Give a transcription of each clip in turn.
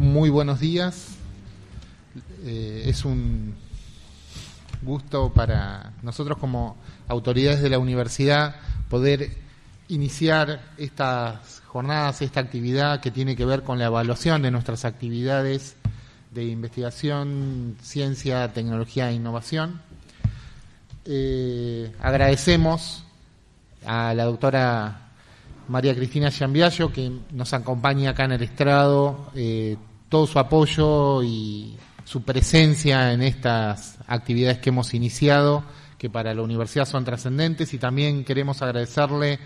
muy buenos días. Eh, es un gusto para nosotros como autoridades de la universidad poder iniciar estas jornadas, esta actividad que tiene que ver con la evaluación de nuestras actividades de investigación, ciencia, tecnología e innovación. Eh, agradecemos a la doctora María Cristina Giambiaggio, que nos acompaña acá en el estrado, eh, todo su apoyo y su presencia en estas actividades que hemos iniciado, que para la universidad son trascendentes, y también queremos agradecerle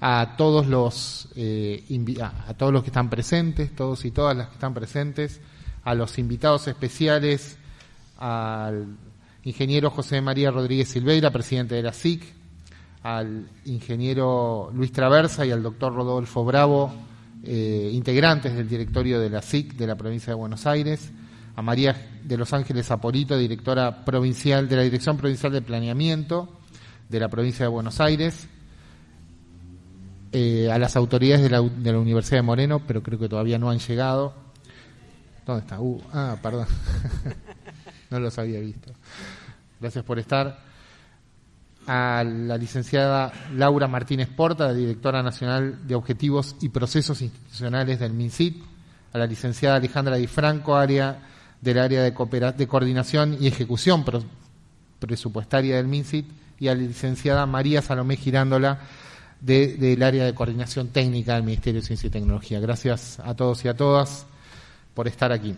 a todos los eh, a todos los que están presentes, todos y todas las que están presentes, a los invitados especiales, al ingeniero José María Rodríguez Silveira, presidente de la SIC, al ingeniero Luis Traversa y al doctor Rodolfo Bravo, eh, integrantes del directorio de la SIC de la provincia de Buenos Aires, a María de Los Ángeles Apolito, directora provincial de la Dirección Provincial de Planeamiento de la provincia de Buenos Aires, eh, a las autoridades de la, de la, Universidad de Moreno, pero creo que todavía no han llegado. ¿Dónde está? Uh, ah, perdón. no los había visto. Gracias por estar a la licenciada Laura Martínez Porta, directora nacional de Objetivos y Procesos Institucionales del MINCIT, a la licenciada Alejandra Di Franco, área del área de, de coordinación y ejecución presupuestaria del MINCIT, y a la licenciada María Salomé Girándola, del área de coordinación técnica del Ministerio de Ciencia y Tecnología. Gracias a todos y a todas por estar aquí.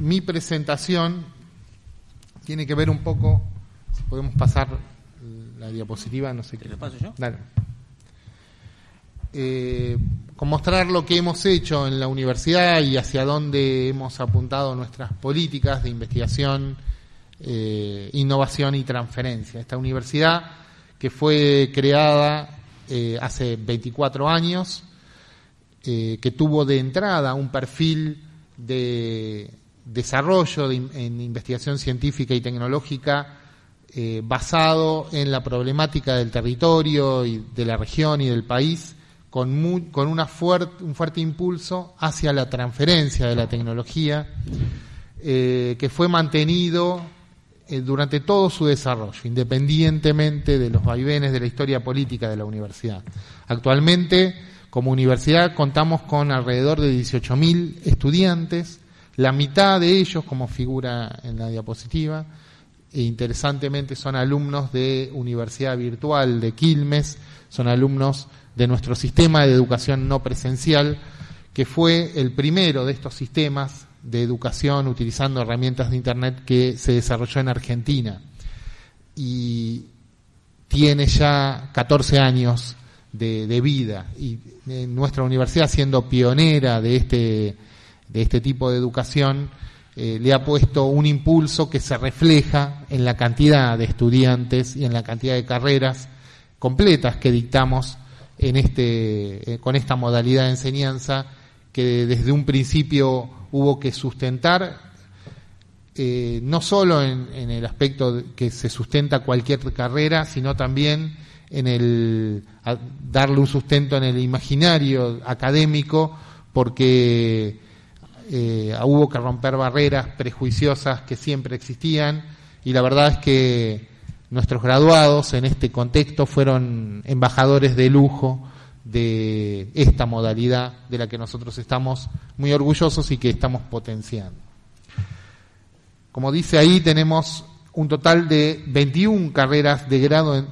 Mi presentación tiene que ver un poco, si podemos pasar la diapositiva, no sé qué. ¿Te paso yo? Dale. Eh, con mostrar lo que hemos hecho en la universidad y hacia dónde hemos apuntado nuestras políticas de investigación, eh, innovación y transferencia. Esta universidad que fue creada eh, hace 24 años, que tuvo de entrada un perfil de desarrollo en investigación científica y tecnológica eh, basado en la problemática del territorio y de la región y del país, con, con una un fuerte impulso hacia la transferencia de la tecnología, eh, que fue mantenido eh, durante todo su desarrollo, independientemente de los vaivenes de la historia política de la universidad. Actualmente, como universidad, contamos con alrededor de 18.000 estudiantes, la mitad de ellos, como figura en la diapositiva, e interesantemente son alumnos de Universidad Virtual de Quilmes, son alumnos de nuestro sistema de educación no presencial, que fue el primero de estos sistemas de educación utilizando herramientas de Internet que se desarrolló en Argentina. Y tiene ya 14 años de, vida. Y nuestra universidad, siendo pionera de este, de este tipo de educación, eh, le ha puesto un impulso que se refleja en la cantidad de estudiantes y en la cantidad de carreras completas que dictamos en este, eh, con esta modalidad de enseñanza que desde un principio hubo que sustentar, eh, no solo en, en, el aspecto que se sustenta cualquier carrera, sino también en el darle un sustento en el imaginario académico, porque eh, hubo que romper barreras prejuiciosas que siempre existían y la verdad es que nuestros graduados en este contexto fueron embajadores de lujo de esta modalidad de la que nosotros estamos muy orgullosos y que estamos potenciando. Como dice ahí, tenemos un total de 21 carreras de grado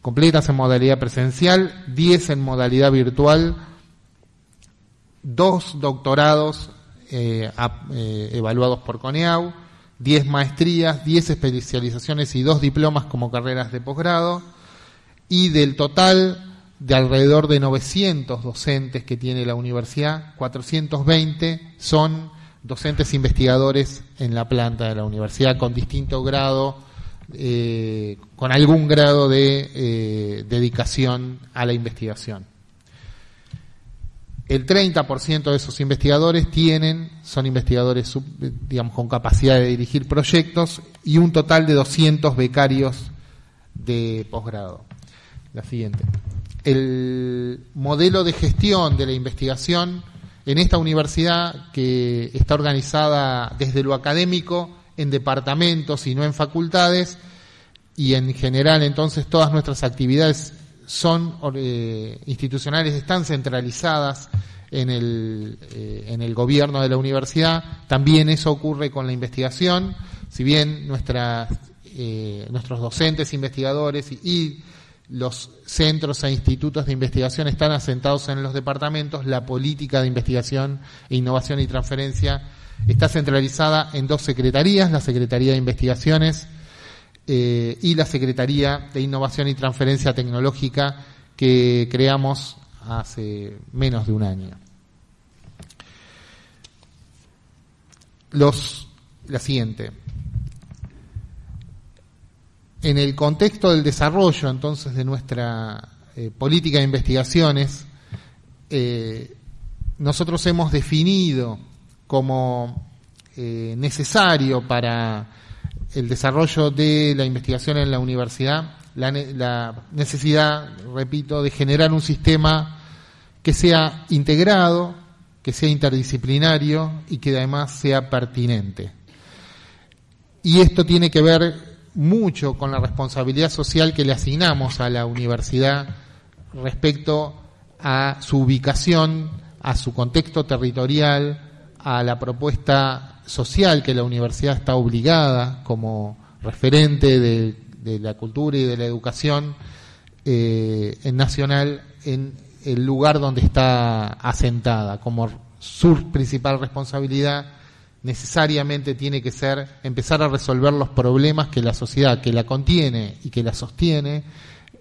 completas en modalidad presencial, 10 en modalidad virtual, dos doctorados eh, eh, evaluados por CONEAU, 10 maestrías, 10 especializaciones y 2 diplomas como carreras de posgrado, y del total de alrededor de 900 docentes que tiene la universidad, 420 son docentes investigadores en la planta de la universidad con distinto grado, eh, con algún grado de dedicación a la investigación. El 30% de esos investigadores tienen, son investigadores digamos, con capacidad de dirigir proyectos y un total de 200 becarios de posgrado. La siguiente. El modelo de gestión de la investigación en esta universidad que está organizada desde lo académico en departamentos y no en facultades, y en general entonces todas nuestras actividades son eh, institucionales, están centralizadas en el, eh, en el gobierno de la universidad. También eso ocurre con la investigación, si bien nuestras, eh, nuestros docentes investigadores y, los centros e institutos de investigación están asentados en los departamentos, la política de investigación e innovación y transferencia está centralizada en dos secretarías, la Secretaría de Investigaciones eh, y la Secretaría de Innovación y Transferencia Tecnológica que creamos hace menos de un año. Los, la siguiente. En el contexto del desarrollo, entonces, de nuestra eh, política de investigaciones, eh, nosotros hemos definido como necesario para el desarrollo de la investigación en la universidad la, necesidad, repito, de generar un sistema que sea integrado, que sea interdisciplinario y que además sea pertinente. Y esto tiene que ver mucho con la responsabilidad social que le asignamos a la universidad respecto a su ubicación, a su contexto territorial, a la propuesta social que la universidad está obligada como referente de, la cultura y de la educación eh, en nacional en el lugar donde está asentada, como su principal responsabilidad necesariamente tiene que ser empezar a resolver los problemas que la sociedad que la contiene y que la sostiene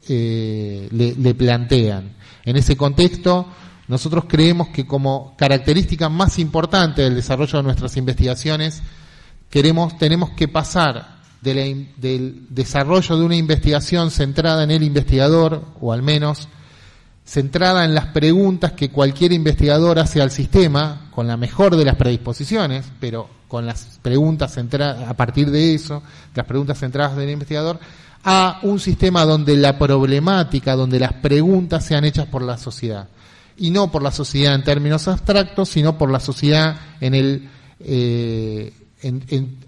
eh, le, plantean. En ese contexto, nosotros creemos que como característica más importante del desarrollo de nuestras investigaciones, queremos, tenemos que pasar del desarrollo de una investigación centrada en el investigador, o al menos centrada en las preguntas que cualquier investigador hace al sistema, con la mejor de las predisposiciones, pero con las preguntas centradas, a partir de eso, las preguntas centradas del investigador, a un sistema donde la problemática, donde las preguntas sean hechas por la sociedad. Y no por la sociedad en términos abstractos, sino por la sociedad en el, eh,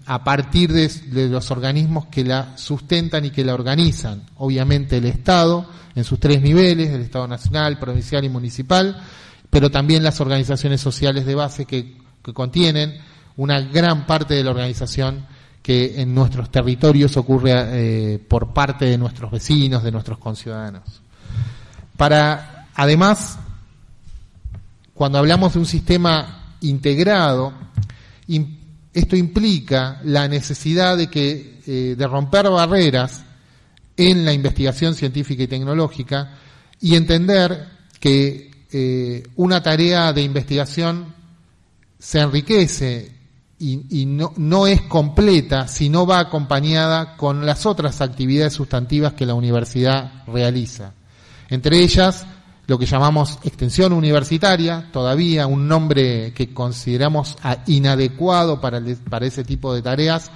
a partir de, los organismos que la sustentan y que la organizan. Obviamente el Estado, en sus tres niveles, el Estado nacional, provincial y municipal, pero también las organizaciones sociales de base que, contienen una gran parte de la organización que en nuestros territorios ocurre eh, por parte de nuestros vecinos, de nuestros conciudadanos. Para, además, cuando hablamos de un sistema integrado, esto implica la necesidad de que eh, de romper barreras en la investigación científica y tecnológica y entender que eh, una tarea de investigación se enriquece y, no, no, es completa si no va acompañada con las otras actividades sustantivas que la universidad realiza. Entre ellas, lo que llamamos extensión universitaria, todavía un nombre que consideramos inadecuado para, para ese tipo de tareas,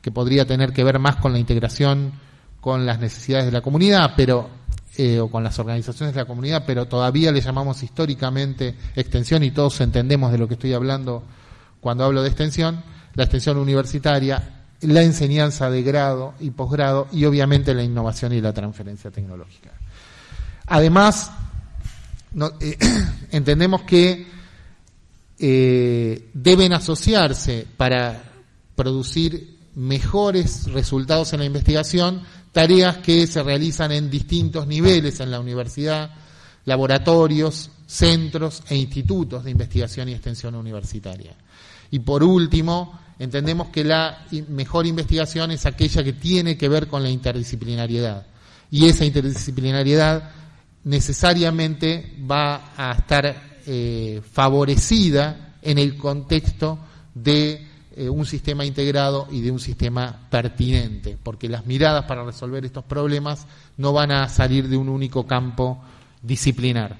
que podría tener que ver más con la integración con las necesidades de la comunidad, pero eh, o con las organizaciones de la comunidad, pero todavía le llamamos históricamente extensión y todos entendemos de lo que estoy hablando cuando hablo de extensión, la extensión universitaria, la enseñanza de grado y posgrado y obviamente la innovación y la transferencia tecnológica. Además, eh, entendemos que eh, deben asociarse para producir mejores resultados en la investigación tareas que se realizan en distintos niveles en la universidad, laboratorios, centros e institutos de investigación y extensión universitaria. Y por último, entendemos que la mejor investigación es aquella que tiene que ver con la interdisciplinariedad. Y esa interdisciplinariedad necesariamente va a estar eh, favorecida en el contexto de eh, un sistema integrado y de un sistema pertinente, porque las miradas para resolver estos problemas no van a salir de un único campo disciplinar.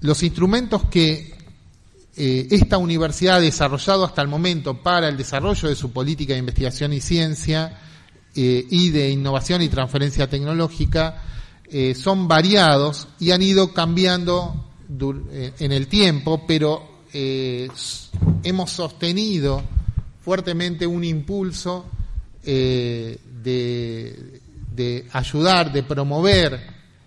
Los instrumentos que eh, esta universidad ha desarrollado hasta el momento para el desarrollo de su política de investigación y ciencia eh, y de innovación y transferencia tecnológica son variados y han ido cambiando en el tiempo, pero hemos sostenido fuertemente un impulso de, de, ayudar, de promover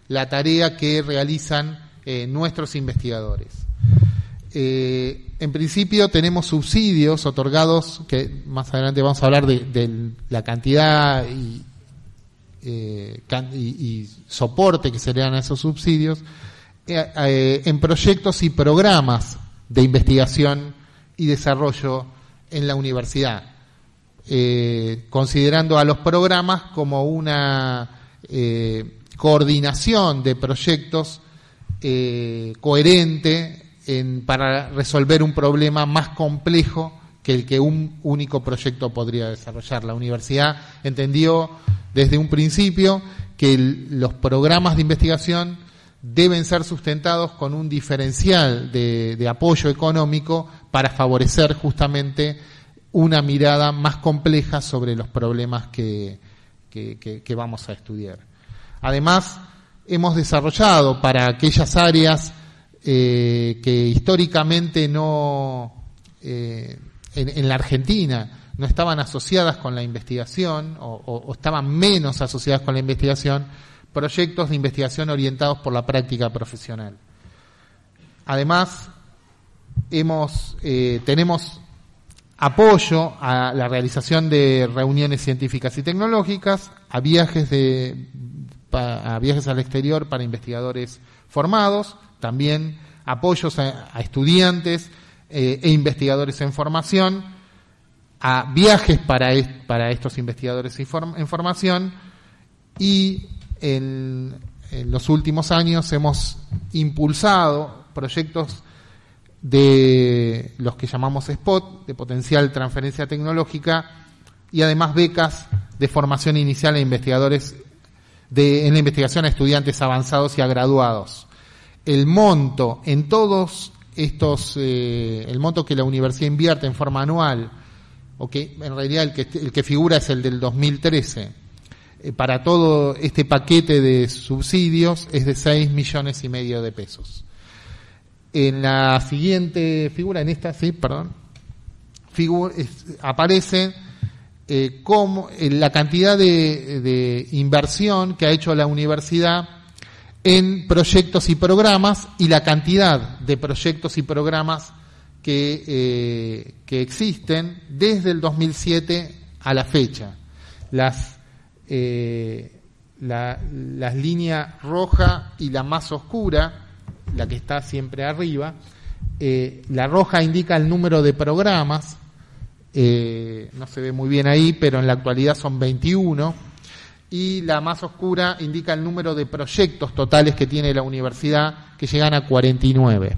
la tarea que realizan nuestros investigadores. Eh, en principio tenemos subsidios otorgados, que más adelante vamos a hablar de, la cantidad eh, y, soporte que se le dan a esos subsidios, eh, en proyectos y programas de investigación y desarrollo en la universidad, considerando a los programas como una coordinación de proyectos coherente para resolver un problema más complejo que el que un único proyecto podría desarrollar. La universidad entendió desde un principio que los programas de investigación deben ser sustentados con un diferencial de, apoyo económico para favorecer justamente una mirada más compleja sobre los problemas que vamos a estudiar. Además, hemos desarrollado para aquellas áreas eh, que históricamente no, eh, en, la Argentina, no estaban asociadas con la investigación o, estaban menos asociadas con la investigación, proyectos de investigación orientados por la práctica profesional. Además, hemos, eh, tenemos apoyo a la realización de reuniones científicas y tecnológicas, a viajes, de, a viajes al exterior para investigadores formados, también apoyos a, estudiantes eh, e investigadores en formación, a viajes para, para estos investigadores en formación. Y en, los últimos años hemos impulsado proyectos de los que llamamos SPOT, de potencial transferencia tecnológica, y además becas de formación inicial a investigadores de, en la investigación a estudiantes avanzados y a graduados el monto en todos estos, eh, el monto que la universidad invierte en forma anual, o que en realidad el que, el que figura es el del 2013, eh, para todo este paquete de subsidios es de 6 millones y medio de pesos. En la siguiente figura, en esta, sí, perdón, aparece eh, como, la cantidad de inversión que ha hecho la universidad en proyectos y programas y la cantidad de proyectos y programas que, eh, existen desde el 2007 a la fecha. Las, eh, la, las líneas roja y la más oscura, la que está siempre arriba, eh, la roja indica el número de programas, no se ve muy bien ahí, pero en la actualidad son 21 y la más oscura indica el número de proyectos totales que tiene la universidad, que llegan a 49.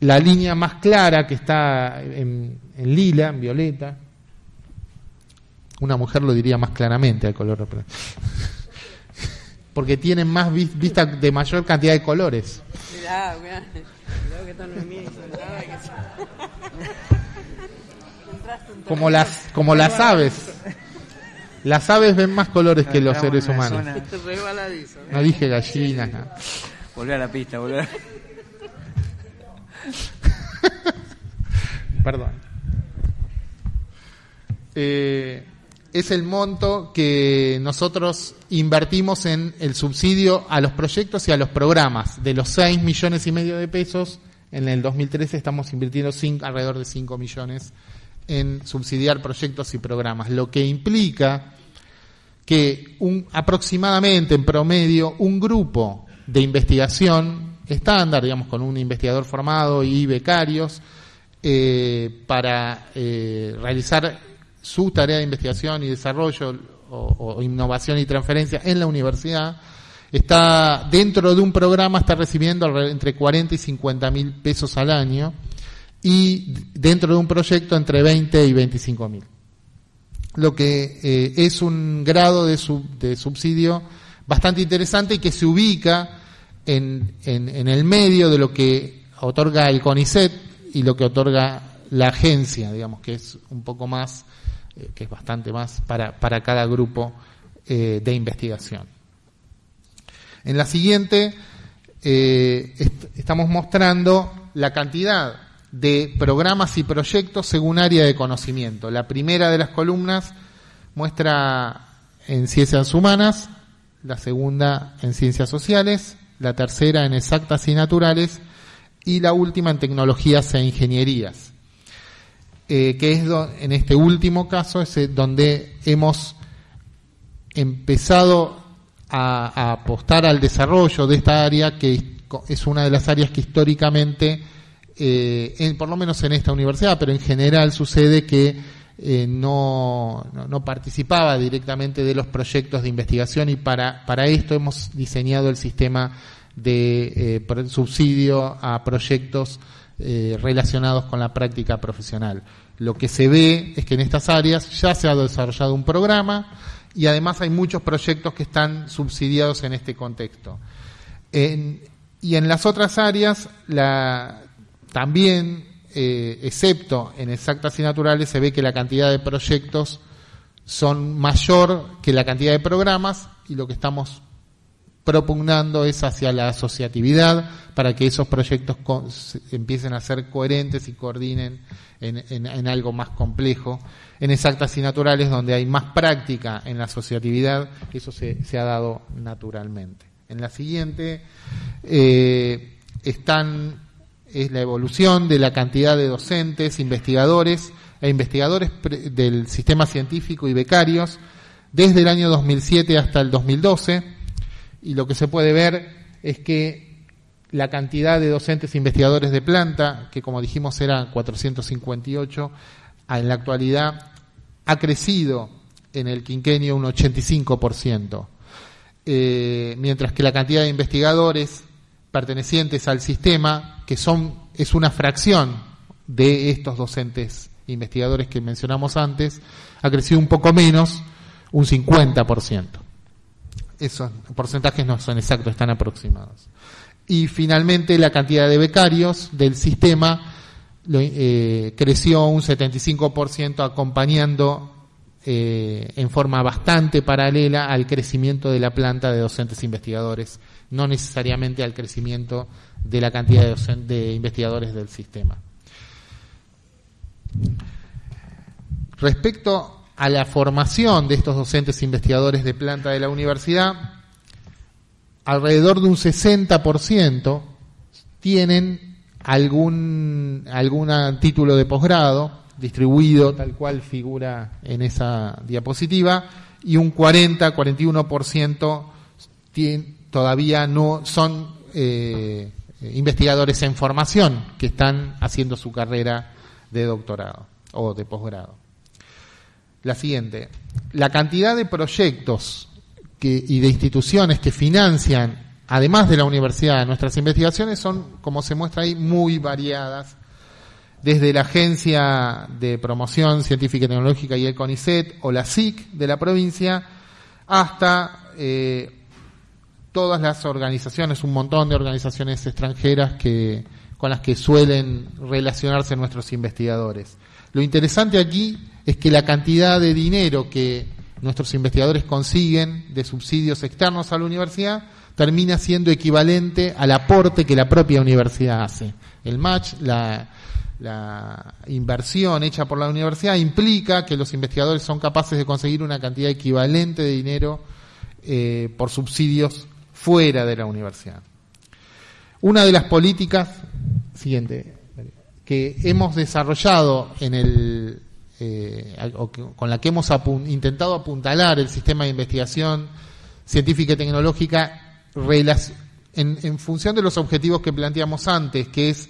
La línea más clara, que está en, lila, en violeta, una mujer lo diría más claramente al color, porque tienen más vista de mayor cantidad de colores. Como las, como las aves. Las aves ven más colores que los seres humanos. No dije gallinas. No. Volver a la pista, volver. Perdón. Eh, es el monto que nosotros invertimos en el subsidio a los proyectos y a los programas. De los 6 millones y medio de pesos, en el 2013 estamos invirtiendo alrededor de 5 millones en subsidiar proyectos y programas, lo que implica que un, aproximadamente en promedio un grupo de investigación estándar, digamos, con un investigador formado y becarios, eh, para eh, realizar su tarea de investigación y desarrollo o, innovación y transferencia en la universidad, está dentro de un programa, está recibiendo entre 40 y 50 mil pesos al año, y dentro de un proyecto entre 20 y 25 mil. Lo que eh, es un grado de, de, subsidio bastante interesante y que se ubica en, el medio de lo que otorga el CONICET y lo que otorga la agencia, digamos, que es un poco más, eh, que es bastante más para, cada grupo eh, de investigación. En la siguiente estamos mostrando la cantidad de programas y proyectos según área de conocimiento. La primera de las columnas muestra en ciencias humanas, la segunda en ciencias sociales, la tercera en exactas y naturales y la última en tecnologías e ingenierías. Eh, que es en este último caso es eh, donde hemos empezado a, apostar al desarrollo de esta área, que es una de las áreas que históricamente, eh, por lo menos en esta universidad, pero en general sucede que no, no, participaba directamente de los proyectos de investigación y para, para esto hemos diseñado el sistema de subsidio a proyectos eh, relacionados con la práctica profesional. Lo que se ve es que en estas áreas ya se ha desarrollado un programa y además hay muchos proyectos que están subsidiados en este contexto. y en las otras áreas, la, también, eh, excepto en exactas y naturales, se ve que la cantidad de proyectos son mayor que la cantidad de programas y lo que estamos propugnando es hacia la asociatividad para que esos proyectos empiecen a ser coherentes y coordinen en, algo más complejo. En exactas y naturales, donde hay más práctica en la asociatividad, eso se, ha dado naturalmente. En la siguiente eh, están es la evolución de la cantidad de docentes, investigadores e investigadores del sistema científico y becarios desde el año 2007 hasta el 2012 y lo que se puede ver es que la cantidad de docentes e investigadores de planta, que como dijimos era 458, en la actualidad ha crecido en el quinquenio un 85%, eh, mientras que la cantidad de investigadores pertenecientes al sistema, que son es una fracción de estos docentes investigadores que mencionamos antes, ha crecido un poco menos, un 50% esos porcentajes no son exactos, están aproximados. Y finalmente la cantidad de becarios del sistema eh, creció un 75% acompañando eh, en forma bastante paralela al crecimiento de la planta de docentes investigadores, no necesariamente al crecimiento de la cantidad de, investigadores del sistema. Respecto a la formación de estos docentes investigadores de planta de la universidad, alrededor de un 60% tienen algún, algún título de posgrado distribuido tal cual figura en esa diapositiva y un 40-41% todavía no son eh, investigadores en formación que están haciendo su carrera de doctorado o de posgrado la siguiente. La cantidad de proyectos y de instituciones que financian, además de la universidad, nuestras investigaciones son, como se muestra ahí, muy variadas. Desde la Agencia de Promoción Científica y Tecnológica y el CONICET o la SIC de la provincia, hasta eh, todas las organizaciones, un montón de organizaciones extranjeras que, con las que suelen relacionarse nuestros investigadores. Lo interesante aquí es que la cantidad de dinero que nuestros investigadores consiguen de subsidios externos a la universidad termina siendo equivalente al aporte que la propia universidad hace. El match, la, inversión hecha por la universidad implica que los investigadores son capaces de conseguir una cantidad equivalente de dinero eh, por subsidios fuera de la universidad. Una de las políticas, siguiente, que hemos desarrollado en el eh, con la que hemos intentado apuntalar el sistema de investigación científica y tecnológica en, función de los objetivos que planteamos antes, que es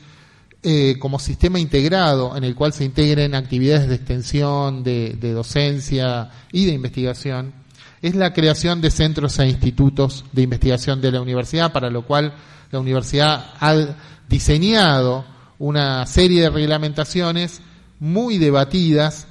eh, como sistema integrado en el cual se integren actividades de extensión, de, docencia y de investigación, es la creación de centros e institutos de investigación de la universidad, para lo cual la universidad ha diseñado una serie de reglamentaciones muy debatidas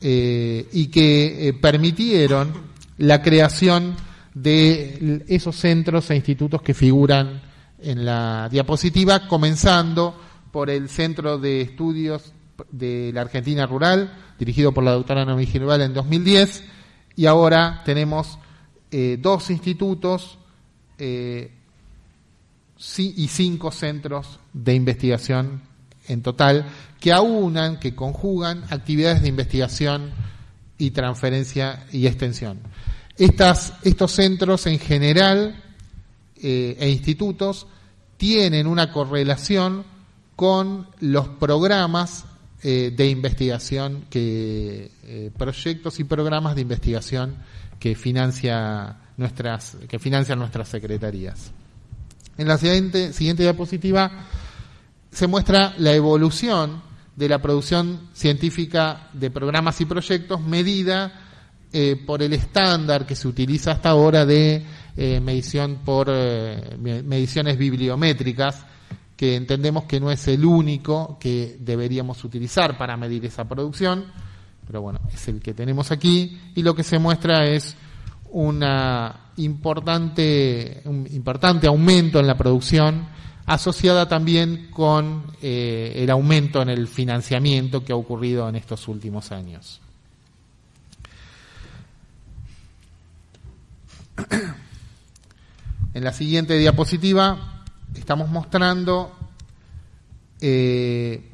eh, y que eh, permitieron la creación de esos centros e institutos que figuran en la diapositiva, comenzando por el Centro de Estudios de la Argentina Rural, dirigido por la doctora Noemí Girval en 2010, y ahora tenemos eh, dos institutos y cinco centros de investigación en total que aunan, que conjugan actividades de investigación y transferencia y extensión. Estos centros en general eh, e institutos tienen una correlación con los programas eh, de investigación, que, eh, proyectos y programas de investigación que, financia nuestras, que financian nuestras secretarías. En la siguiente, siguiente diapositiva se muestra la evolución de la producción científica de programas y proyectos medida eh, por el estándar que se utiliza hasta ahora de medición por mediciones bibliométricas, que entendemos que no es el único que deberíamos utilizar para medir esa producción, pero bueno, es el que tenemos aquí y lo que se muestra es una importante, un importante aumento en la producción asociada también con eh, el aumento en el financiamiento que ha ocurrido en estos últimos años. En la siguiente diapositiva estamos mostrando eh,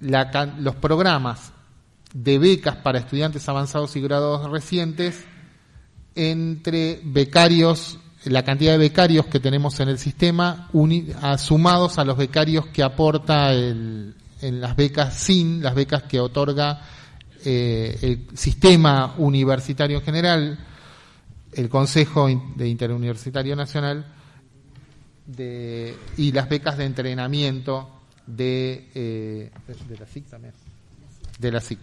los programas de becas para estudiantes avanzados y graduados recientes entre becarios la cantidad de becarios que tenemos en el sistema sumados a los becarios que aporta en las becas SIN, las becas que otorga eh, el sistema universitario en general, el Consejo de Interuniversitario Nacional y las becas de entrenamiento de, eh, de la SIC también. De la SIC.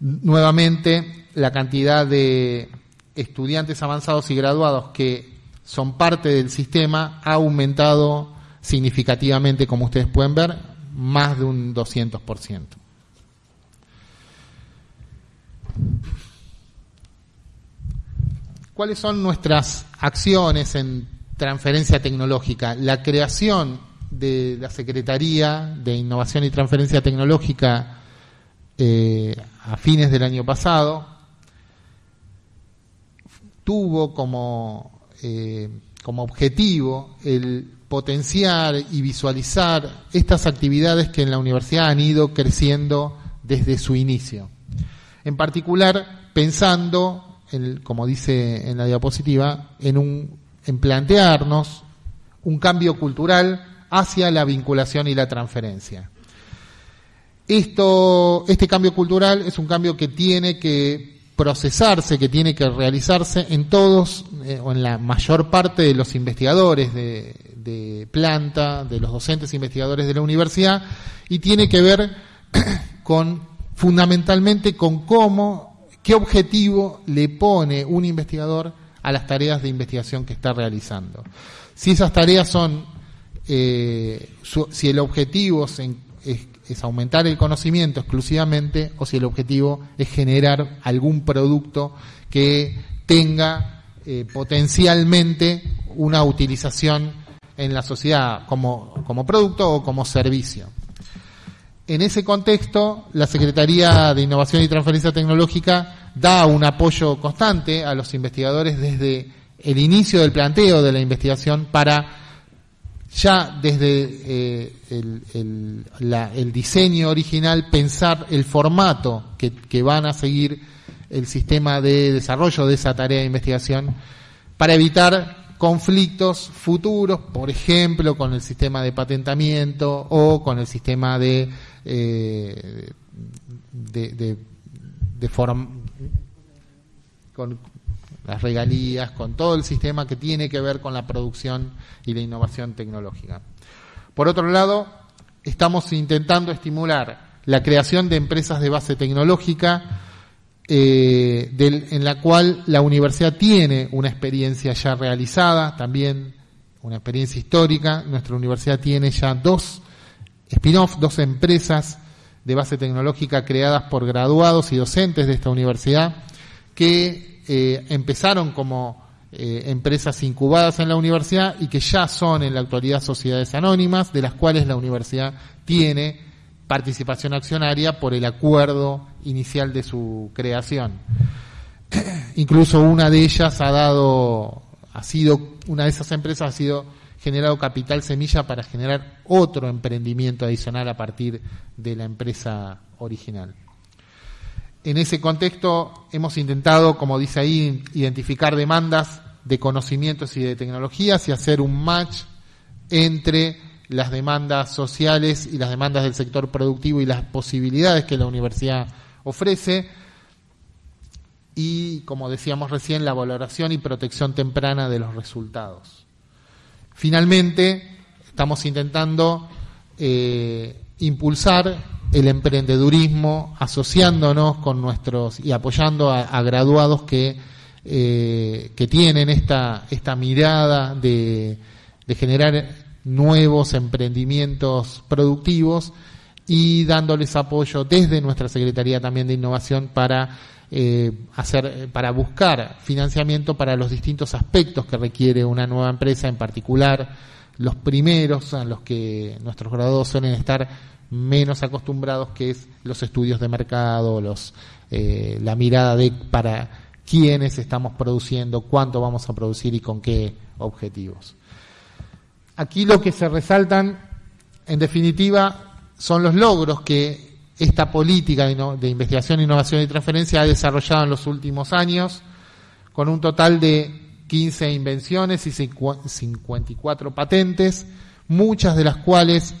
Nuevamente, la cantidad de estudiantes avanzados y graduados que son parte del sistema ha aumentado significativamente, como ustedes pueden ver, más de un 200%. ¿Cuáles son nuestras acciones en transferencia tecnológica? La creación de la Secretaría de Innovación y Transferencia Tecnológica eh, a fines del año pasado tuvo como, eh, como objetivo el potenciar y visualizar estas actividades que en la universidad han ido creciendo desde su inicio. En particular, pensando, como dice en la diapositiva, en, un, en plantearnos un cambio cultural hacia la vinculación y la transferencia. Esto, este cambio cultural es un cambio que tiene que procesarse, que tiene que realizarse en todos eh, o en la mayor parte de los investigadores de, planta, de los docentes investigadores de la universidad, y tiene que ver con fundamentalmente con cómo, qué objetivo le pone un investigador a las tareas de investigación que está realizando. Si esas tareas son, eh, si el objetivo es aumentar el conocimiento exclusivamente o si el objetivo es generar algún producto que tenga eh, potencialmente una utilización en la sociedad como producto o como servicio. En ese contexto, la Secretaría de Innovación y Transferencia Tecnológica da un apoyo constante a los investigadores desde el inicio del planteo de la investigación para ya desde eh, el, diseño original pensar el formato que, van a seguir el sistema de desarrollo de esa tarea de investigación para evitar conflictos futuros, por ejemplo, con el sistema de patentamiento o con el sistema de, eh, de, de, de con, las regalías, con todo el sistema que tiene que ver con la producción y la innovación tecnológica. Por otro lado, estamos intentando estimular la creación de empresas de base tecnológica eh, en la cual la universidad tiene una experiencia ya realizada, también una experiencia histórica. Nuestra universidad tiene ya dos spin-off, dos empresas de base tecnológica creadas por graduados y docentes de esta universidad que eh, empezaron como eh, empresas incubadas en la universidad y que ya son en la actualidad sociedades anónimas, de las cuales la universidad tiene participación accionaria por el acuerdo inicial de su creación. Incluso una de ellas ha dado, ha sido, una de esas empresas ha sido generado capital semilla para generar otro emprendimiento adicional a partir de la empresa original. En ese contexto hemos intentado, como dice ahí, identificar demandas de conocimientos y de tecnologías y hacer un match entre las demandas sociales y las demandas del sector productivo y las posibilidades que la universidad ofrece y, como decíamos recién, la valoración y protección temprana de los resultados. Finalmente, estamos intentando eh, impulsar el emprendedurismo asociándonos con nuestros y apoyando a, graduados que, eh, que tienen esta, esta mirada de, de generar nuevos emprendimientos productivos y dándoles apoyo desde nuestra Secretaría también de Innovación para eh, hacer para buscar financiamiento para los distintos aspectos que requiere una nueva empresa, en particular los primeros a los que nuestros graduados suelen estar menos acostumbrados, que es los estudios de mercado, los eh, la mirada de para quiénes estamos produciendo, cuánto vamos a producir y con qué objetivos. Aquí lo que se resaltan, en definitiva, son los logros que esta política de, investigación, innovación y transferencia ha desarrollado en los últimos años, con un total de 15 invenciones y 54 patentes, muchas de las cuales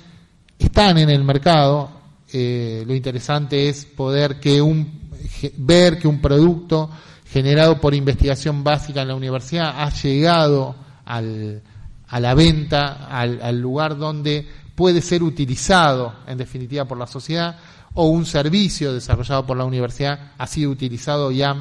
están en el mercado. Eh, lo interesante es poder que un, ver que un producto generado por investigación básica en la universidad ha llegado al, a la venta, al, al lugar donde puede ser utilizado en definitiva por la sociedad o un servicio desarrollado por la universidad ha sido utilizado y ha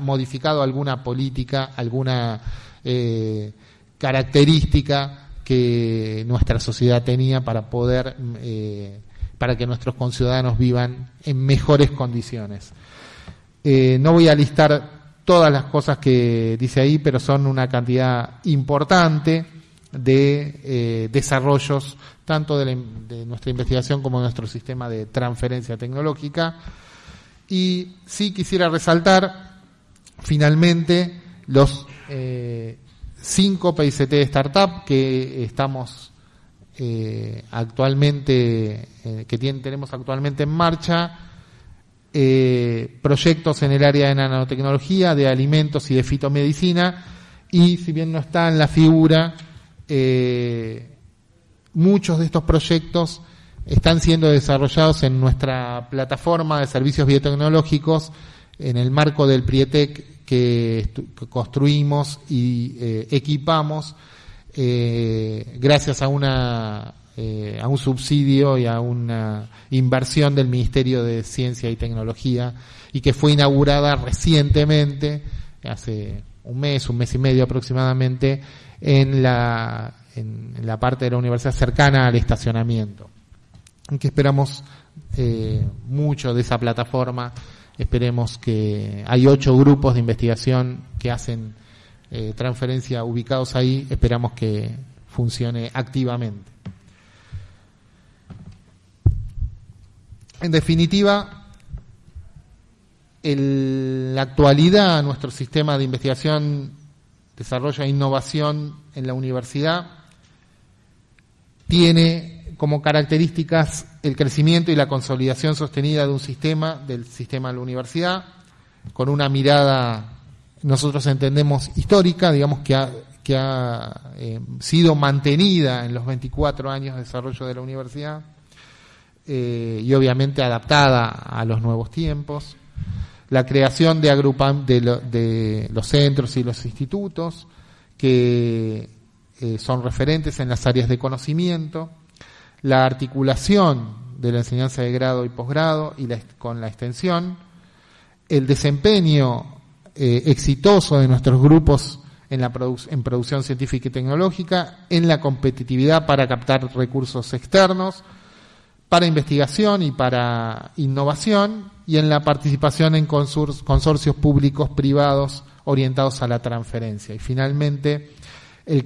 modificado alguna política, alguna eh, característica que nuestra sociedad tenía para poder, eh, para que nuestros conciudadanos vivan en mejores condiciones. Eh, no voy a listar todas las cosas que dice ahí, pero son una cantidad importante de desarrollos tanto de, nuestra investigación como de nuestro sistema de transferencia tecnológica. Y sí quisiera resaltar finalmente los eh, cinco PICT de startup que estamos eh, actualmente, eh, que tenemos actualmente en marcha, proyectos en el área de nanotecnología, de alimentos y de fitomedicina, y si bien no está en la figura, muchos de estos proyectos están siendo desarrollados en nuestra plataforma de servicios biotecnológicos en el marco del Prietec que, construimos y eh, equipamos eh, gracias a una eh, a un subsidio y a una inversión del Ministerio de Ciencia y Tecnología y que fue inaugurada recientemente hace un mes, un mes y medio aproximadamente en la en, la parte de la universidad cercana al estacionamiento. Que esperamos eh, mucho de esa plataforma. Esperemos que hay ocho grupos de investigación que hacen eh, transferencia ubicados ahí. Esperamos que funcione activamente. En definitiva, en la actualidad nuestro sistema de investigación, desarrollo e innovación en la universidad tiene como características el crecimiento y la consolidación sostenida de un sistema, del sistema de la universidad, con una mirada, nosotros entendemos, histórica, digamos que ha, que ha eh, sido mantenida en los 24 años de desarrollo de la universidad eh, y obviamente adaptada a los nuevos tiempos. La creación de, agrupan, de, los centros y los institutos que eh, son referentes en las áreas de conocimiento, la articulación de la enseñanza de grado y posgrado y con la extensión, el desempeño eh, exitoso de nuestros grupos en, la en producción científica y tecnológica, en la competitividad para captar recursos externos, para investigación y para innovación, y en la participación en consorcios públicos privados orientados a la transferencia. Y finalmente, el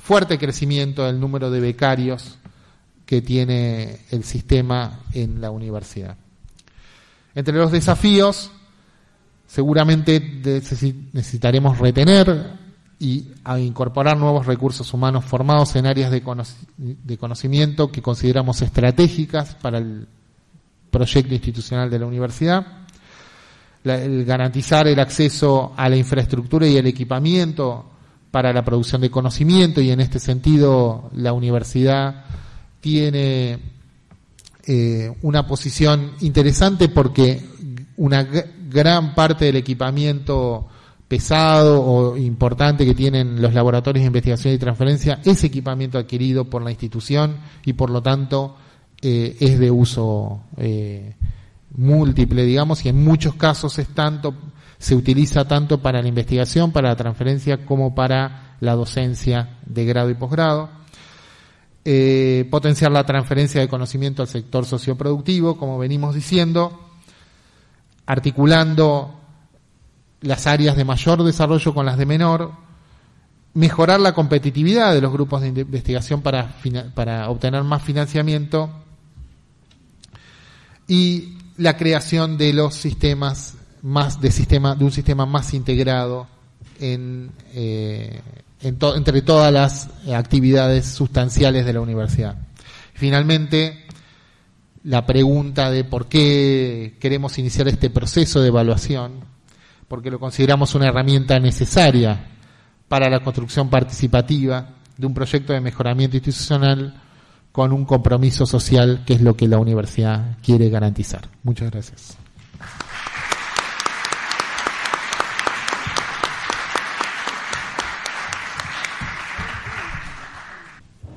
fuerte crecimiento del número de becarios que tiene el sistema en la universidad. Entre los desafíos, seguramente necesitaremos retener y incorporar nuevos recursos humanos formados en áreas de, de conocimiento que consideramos estratégicas para el proyecto institucional de la universidad, el garantizar el acceso a la infraestructura y el equipamiento para la producción de conocimiento y en este sentido la universidad tiene eh, una posición interesante porque una gran parte del equipamiento pesado o importante que tienen los laboratorios de investigación y transferencia es equipamiento adquirido por la institución y por lo tanto eh, es de uso eh, múltiple, digamos, y en muchos casos es tanto, se utiliza tanto para la investigación, para la transferencia, como para la docencia de grado y posgrado. Eh, potenciar la transferencia de conocimiento al sector socioproductivo, como venimos diciendo, articulando las áreas de mayor desarrollo con las de menor, mejorar la competitividad de los grupos de investigación para, para obtener más financiamiento y la creación de los sistemas más de sistema de un sistema más integrado en, eh, entre todas las actividades sustanciales de la universidad. Finalmente, la pregunta de por qué queremos iniciar este proceso de evaluación, porque lo consideramos una herramienta necesaria para la construcción participativa de un proyecto de mejoramiento institucional con un compromiso social que es lo que la universidad quiere garantizar. Muchas gracias.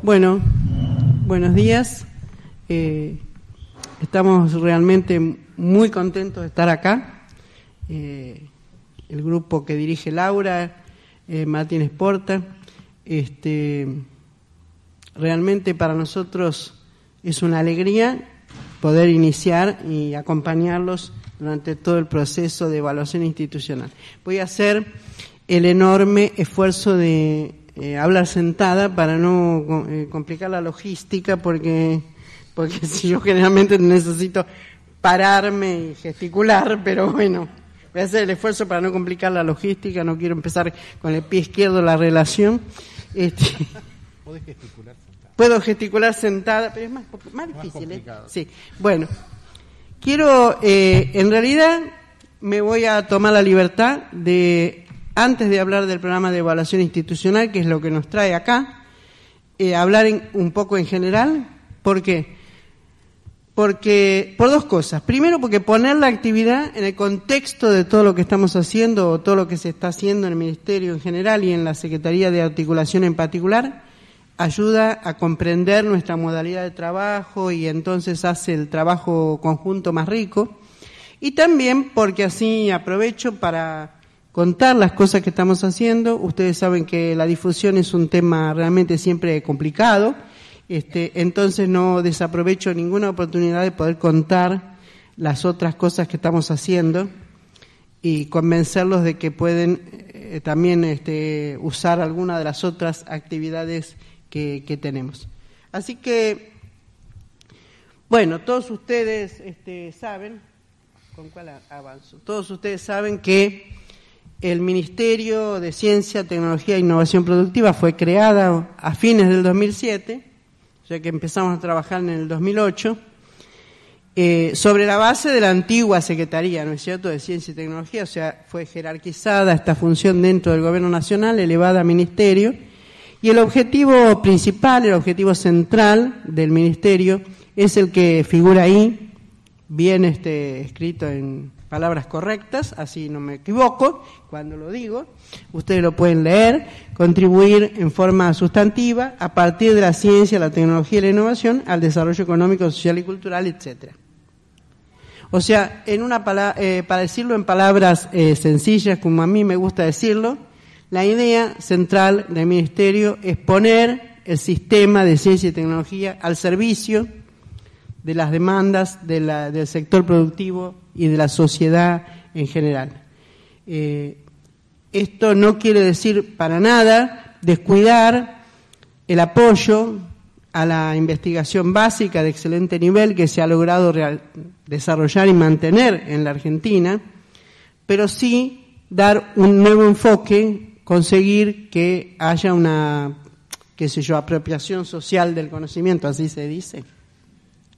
Bueno, buenos días. Eh, estamos realmente muy contentos de estar acá. Eh, el grupo que dirige Laura, eh, Martínez Porta, este, realmente para nosotros es una alegría poder iniciar y acompañarlos durante todo el proceso de evaluación institucional. Voy a hacer el enorme esfuerzo de eh, hablar sentada para no eh, complicar la logística porque, porque si yo generalmente necesito pararme y gesticular, pero bueno, voy a hacer el esfuerzo para no complicar la logística, no quiero empezar con el pie izquierdo la relación. Este, gesticular Puedo gesticular sentada, pero es más, más difícil. ¿eh? Sí. Bueno, quiero, eh, en realidad, me voy a tomar la libertad de, antes de hablar del programa de evaluación institucional, que es lo que nos trae acá, eh, hablar un poco en general. ¿Por qué? Porque, por dos cosas. Primero, porque poner la actividad en el contexto de todo lo que estamos haciendo o todo lo que se está haciendo en el Ministerio en general y en la Secretaría de Articulación en particular, ayuda a comprender nuestra modalidad de trabajo y entonces hace el trabajo conjunto más rico. Y también porque así aprovecho para contar las cosas que estamos haciendo. Ustedes saben que la difusión es un tema realmente siempre complicado. Este, entonces no desaprovecho ninguna oportunidad de poder contar las otras cosas que estamos haciendo y convencerlos de que pueden eh, también este, usar alguna de las otras actividades que, tenemos. Así que, bueno, todos ustedes este, saben, ¿con cuál avanzo? Todos ustedes saben que el Ministerio de Ciencia, Tecnología e Innovación Productiva fue creada a fines del 2007, ya que empezamos a trabajar en el 2008, eh, sobre la base de la antigua Secretaría, ¿no es cierto?, de Ciencia y Tecnología, o sea, fue jerarquizada esta función dentro del Gobierno Nacional, elevada a Ministerio, y el objetivo principal, el objetivo central del ministerio es el que figura ahí, bien este, escrito en palabras correctas, así no me equivoco cuando lo digo. Ustedes lo pueden leer, contribuir en forma sustantiva a partir de la ciencia, la tecnología y la innovación al desarrollo económico, social y cultural, etcétera. O sea, en una eh, para decirlo en palabras eh, sencillas, como a mí me gusta decirlo, la idea central del Ministerio es poner el sistema de ciencia y tecnología al servicio de las demandas del sector productivo y de la sociedad en general. Eh, esto no quiere decir para nada descuidar el apoyo a la investigación básica de excelente nivel que se ha logrado desarrollar y mantener en la Argentina, pero sí dar un nuevo enfoque conseguir que haya una, qué sé yo, apropiación social del conocimiento, así se dice.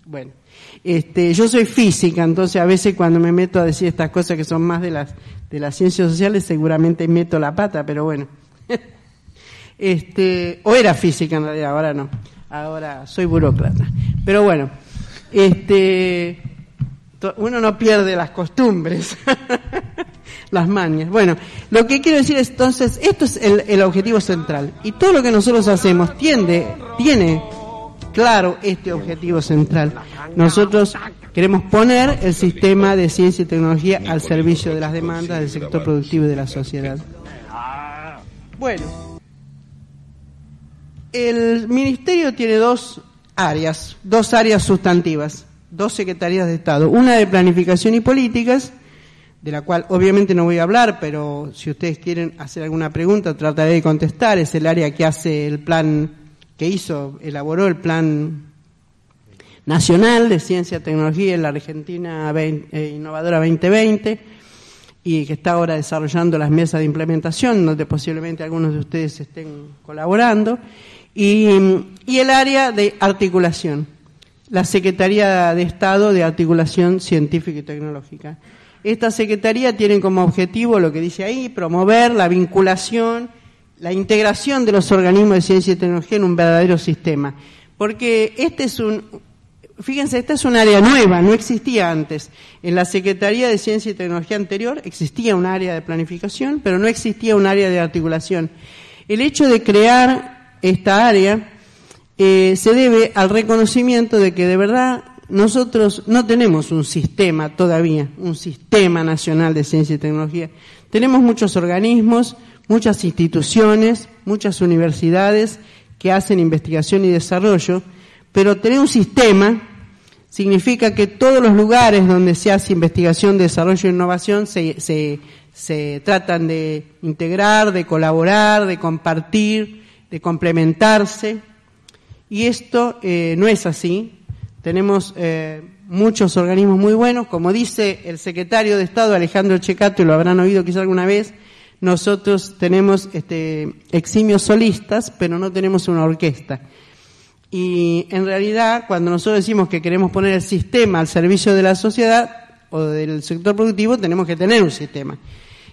Bueno, este, yo soy física, entonces a veces cuando me meto a decir estas cosas que son más de las, de las ciencias sociales, seguramente meto la pata, pero bueno. este, o era física en realidad, ahora no. Ahora soy burócrata. Pero bueno, este, uno no pierde las costumbres, las mañas. Bueno, lo que quiero decir es entonces, esto es el, el objetivo central. Y todo lo que nosotros hacemos tiende, tiene claro este objetivo central. Nosotros queremos poner el sistema de ciencia y tecnología al servicio de las demandas del sector productivo y de la sociedad. Bueno, el ministerio tiene dos áreas, dos áreas sustantivas, dos secretarías de Estado, una de planificación y políticas, de la cual obviamente no voy a hablar, pero si ustedes quieren hacer alguna pregunta trataré de contestar, es el área que hace el plan que hizo, elaboró el Plan Nacional de Ciencia y Tecnología en la Argentina eh, Innovadora 2020 y que está ahora desarrollando las mesas de implementación, donde posiblemente algunos de ustedes estén colaborando, y, y el área de articulación, la Secretaría de Estado de Articulación Científica y Tecnológica. Esta Secretaría tiene como objetivo lo que dice ahí, promover la vinculación la integración de los organismos de ciencia y tecnología en un verdadero sistema. Porque este es un, fíjense, esta es un área nueva, no existía antes. En la Secretaría de Ciencia y Tecnología anterior existía un área de planificación, pero no existía un área de articulación. El hecho de crear esta área eh, se debe al reconocimiento de que de verdad nosotros no tenemos un sistema todavía, un sistema nacional de ciencia y tecnología. Tenemos muchos organismos, muchas instituciones, muchas universidades que hacen investigación y desarrollo, pero tener un sistema significa que todos los lugares donde se hace investigación, desarrollo e innovación se, se, se tratan de integrar, de colaborar, de compartir, de complementarse. Y esto eh, no es así. Tenemos eh, muchos organismos muy buenos, como dice el secretario de Estado Alejandro Checato, y lo habrán oído quizá alguna vez, nosotros tenemos este, eximios solistas, pero no tenemos una orquesta. Y en realidad, cuando nosotros decimos que queremos poner el sistema al servicio de la sociedad o del sector productivo, tenemos que tener un sistema.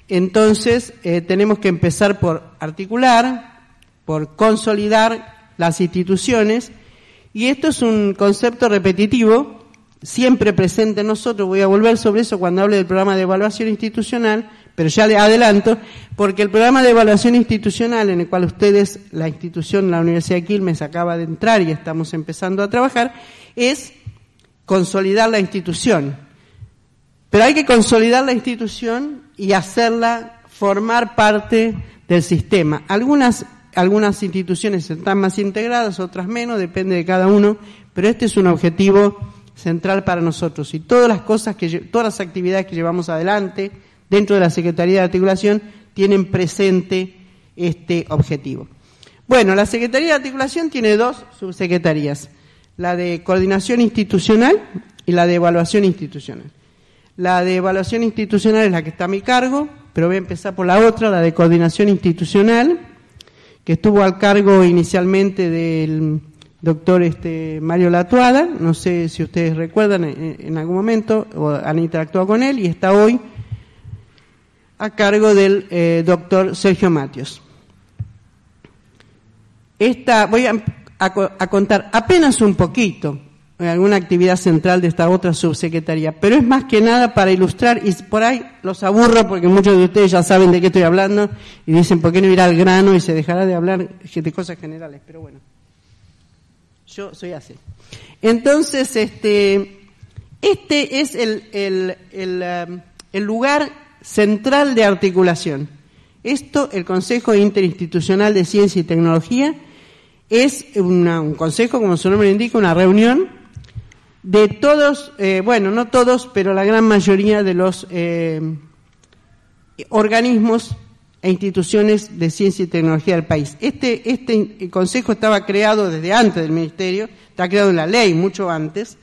Entonces, eh, tenemos que empezar por articular, por consolidar las instituciones, y esto es un concepto repetitivo, siempre presente en nosotros, voy a volver sobre eso cuando hable del programa de evaluación institucional, pero ya le adelanto, porque el programa de evaluación institucional en el cual ustedes, la institución, la Universidad de Quilmes acaba de entrar y estamos empezando a trabajar, es consolidar la institución. Pero hay que consolidar la institución y hacerla formar parte del sistema. Algunas, algunas instituciones están más integradas, otras menos, depende de cada uno, pero este es un objetivo central para nosotros. Y todas las cosas que, todas las actividades que llevamos adelante, dentro de la Secretaría de Articulación tienen presente este objetivo. Bueno, la Secretaría de Articulación tiene dos subsecretarías, la de Coordinación Institucional y la de Evaluación Institucional. La de Evaluación Institucional es la que está a mi cargo, pero voy a empezar por la otra, la de Coordinación Institucional, que estuvo al cargo inicialmente del doctor este, Mario Latuada, no sé si ustedes recuerdan en, en algún momento o han interactuado con él, y está hoy a cargo del eh, doctor Sergio Matios. Esta, voy a, contar apenas un poquito alguna actividad central de esta otra subsecretaría, pero es más que nada para ilustrar, y por ahí los aburro porque muchos de ustedes ya saben de qué estoy hablando y dicen, ¿por qué no irá al grano y se dejará de hablar de cosas generales? Pero bueno, yo soy así. Entonces, este, este es el, el, el, um, el lugar central de articulación. Esto, el Consejo Interinstitucional de Ciencia y Tecnología, es un consejo, como su nombre indica, una reunión de todos, eh, bueno, no todos, pero la gran mayoría de los eh, organismos e instituciones de ciencia y tecnología del país. Este, este consejo estaba creado desde antes del ministerio, está creado en la ley mucho antes,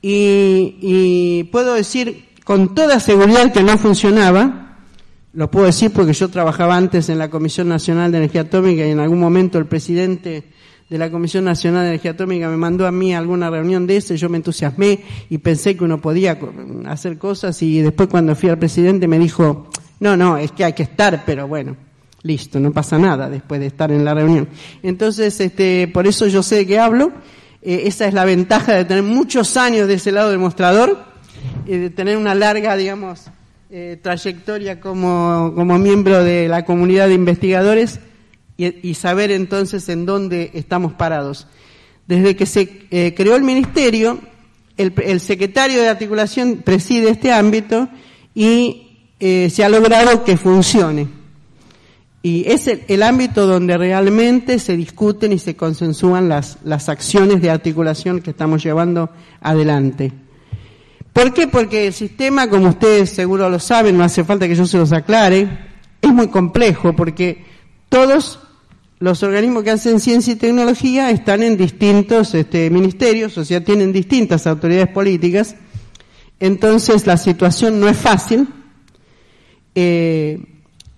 y puedo decir con toda seguridad que no funcionaba. lo puedo decir porque yo trabajaba antes en la Comisión Nacional de Energía Atómica y en algún momento el presidente de la Comisión Nacional de Energía Atómica me mandó a mí a alguna reunión de ese, yo me entusiasmé y pensé que uno podía hacer cosas y después cuando fui al presidente me dijo, no, no, es que hay que estar, pero bueno, listo, no pasa nada después de estar en la reunión. Entonces, este, por eso yo sé de qué hablo, eh, esa es la ventaja de tener muchos años de ese lado del mostrador, y de tener una larga, digamos, eh, trayectoria como, como miembro de la comunidad de investigadores y, saber entonces en dónde estamos parados. Desde que se eh, creó el ministerio, el, secretario de articulación preside este ámbito y eh, se ha logrado que funcione. Y es el, ámbito donde realmente se discuten y se consensúan las, las acciones de articulación que estamos llevando adelante. ¿Por qué? Porque el sistema, como ustedes seguro lo saben, no hace falta que yo se los aclare, es muy complejo porque todos los organismos que hacen ciencia y tecnología están en distintos este, ministerios, o sea, tienen distintas autoridades políticas, entonces la situación no es fácil eh,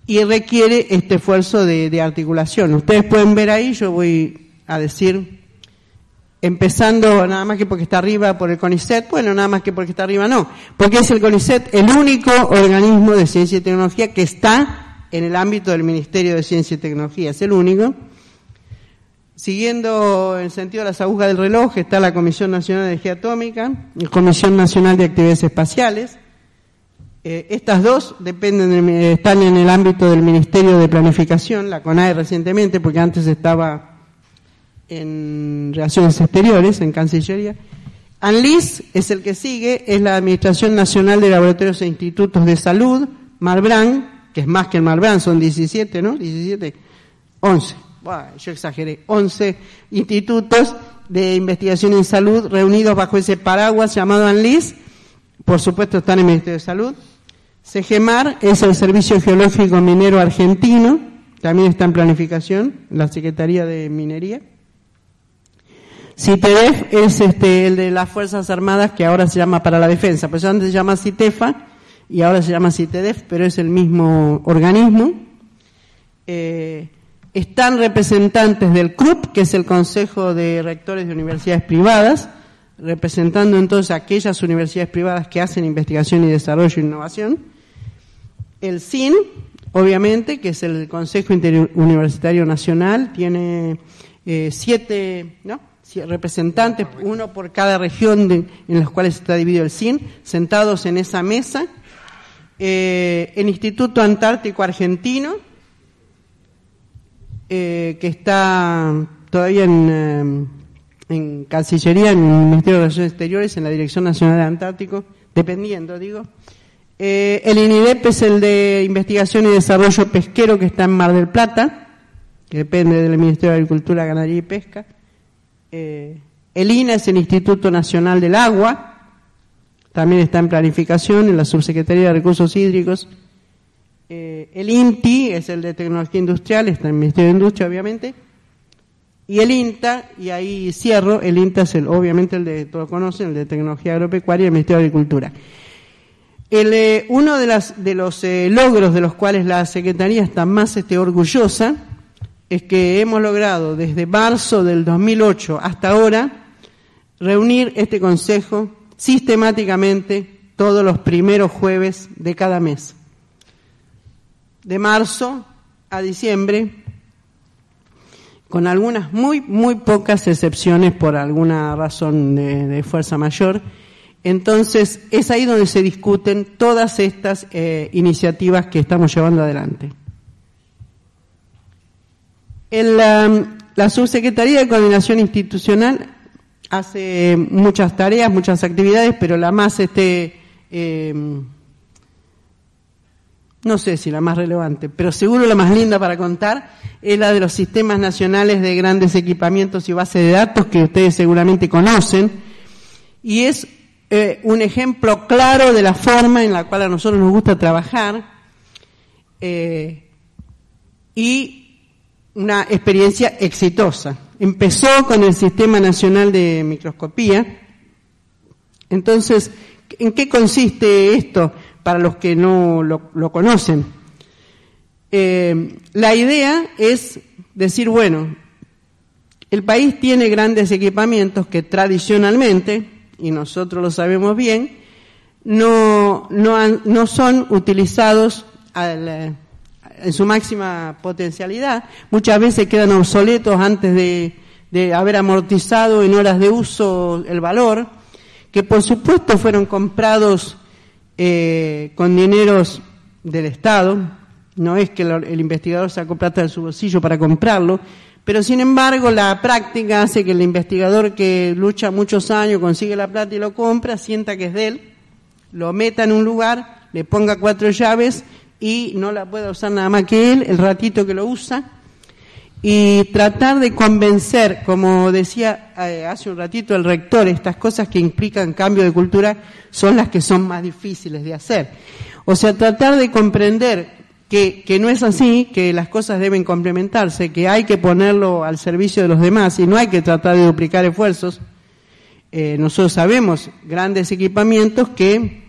y requiere este esfuerzo de, de articulación. Ustedes pueden ver ahí, yo voy a decir empezando nada más que porque está arriba por el CONICET, bueno, nada más que porque está arriba no, porque es el CONICET el único organismo de ciencia y tecnología que está en el ámbito del Ministerio de Ciencia y Tecnología, es el único. Siguiendo el sentido de las agujas del reloj está la Comisión Nacional de Energía Atómica, la Comisión Nacional de Actividades Espaciales. Eh, estas dos dependen están en el ámbito del Ministerio de Planificación, la CONAE recientemente, porque antes estaba en Relaciones Exteriores, en Cancillería. ANLIS es el que sigue, es la Administración Nacional de Laboratorios e Institutos de Salud, Marbrán, que es más que el Marbrán, son 17, ¿no? 17, 11, yo exageré, 11 institutos de investigación en salud reunidos bajo ese paraguas llamado ANLIS, por supuesto están en el Ministerio de Salud. CEGEMAR es el Servicio Geológico Minero Argentino, también está en planificación, la Secretaría de Minería. CITEDEF es este, el de las Fuerzas Armadas que ahora se llama para la defensa, pues antes se llama CITEFA y ahora se llama CITEDEF, pero es el mismo organismo. Eh, están representantes del CRUP, que es el Consejo de Rectores de Universidades Privadas, representando entonces aquellas universidades privadas que hacen investigación y desarrollo e innovación. El CIN, obviamente, que es el Consejo Interuniversitario Nacional, tiene eh, siete, representantes, uno por cada región en las cuales está dividido el CIN, sentados en esa mesa. Eh, el Instituto Antártico Argentino, eh, que está todavía en, eh, en, Cancillería, en el Ministerio de Relaciones Exteriores, en la Dirección Nacional de Antártico, dependiendo, digo. el INIDEP es el de Investigación y Desarrollo Pesquero, que está en Mar del Plata, que depende del Ministerio de Agricultura, Ganadería y Pesca. El INA es el Instituto Nacional del Agua, también está en planificación en la Subsecretaría de Recursos Hídricos. Eh, el INTI es el de Tecnología Industrial, está en el Ministerio de Industria, obviamente. Y el INTA, y ahí cierro, el INTA es el, obviamente el de, todos conocen, el de Tecnología Agropecuaria y el Ministerio de Agricultura. Eh, uno de, los logros de los cuales la Secretaría está más este, orgullosa es que hemos logrado desde marzo del 2008 hasta ahora reunir este Consejo sistemáticamente todos los primeros jueves de cada mes. De marzo a diciembre, con algunas muy, muy pocas excepciones por alguna razón de, fuerza mayor. Entonces, es ahí donde se discuten todas estas eh, iniciativas que estamos llevando adelante. la, Subsecretaría de Coordinación Institucional hace muchas tareas, muchas actividades, pero la más, este, em, no sé si la más relevante, pero seguro la más linda para contar es la de los sistemas nacionales de grandes equipamientos y bases de datos que ustedes seguramente conocen. Y es eh, un ejemplo claro de la forma en la cual a nosotros nos gusta trabajar. Eh, y una experiencia exitosa. Empezó con el Sistema Nacional de Microscopía. Entonces, ¿en qué consiste esto para los que no lo, conocen? eh, la idea es decir, bueno, el país tiene grandes equipamientos que tradicionalmente, y nosotros lo sabemos bien, no, no, son utilizados en su máxima potencialidad. Muchas veces quedan obsoletos antes de, haber amortizado en horas de uso el valor, que por supuesto fueron comprados eh, con dineros del Estado. No es que el investigador sacó plata de su bolsillo para comprarlo, pero sin embargo, la práctica hace que el investigador que lucha muchos años, consigue la plata y lo compra, sienta que es de él, lo meta en un lugar, le ponga cuatro llaves y no la pueda usar nada más que él, el ratito que lo usa, y tratar de convencer, como decía eh, hace un ratito el rector, estas cosas que implican cambio de cultura son las que son más difíciles de hacer. O sea, tratar de comprender que, no es así, que las cosas deben complementarse, que hay que ponerlo al servicio de los demás y no hay que tratar de duplicar esfuerzos. Eh, nosotros sabemos grandes equipamientos que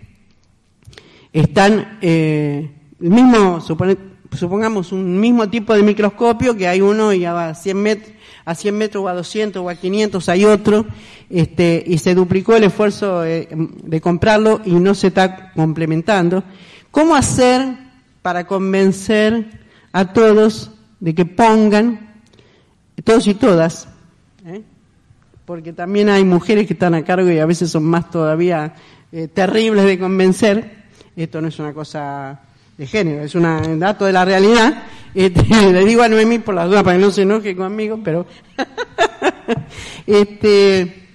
están, eh, el mismo, supongamos un mismo tipo de microscopio, que hay uno y a 100 metros, a 100 metros o a 200 o a 500 hay otro, este, y se duplicó el esfuerzo de comprarlo y no se está complementando. ¿Cómo hacer para convencer a todos de que pongan, todos y todas, ¿eh? porque también hay mujeres que están a cargo y a veces son más todavía eh, terribles de convencer, esto no es una cosa de género, es un dato de la realidad, este, le digo a Noemí por las dudas para que no se enoje conmigo, pero este,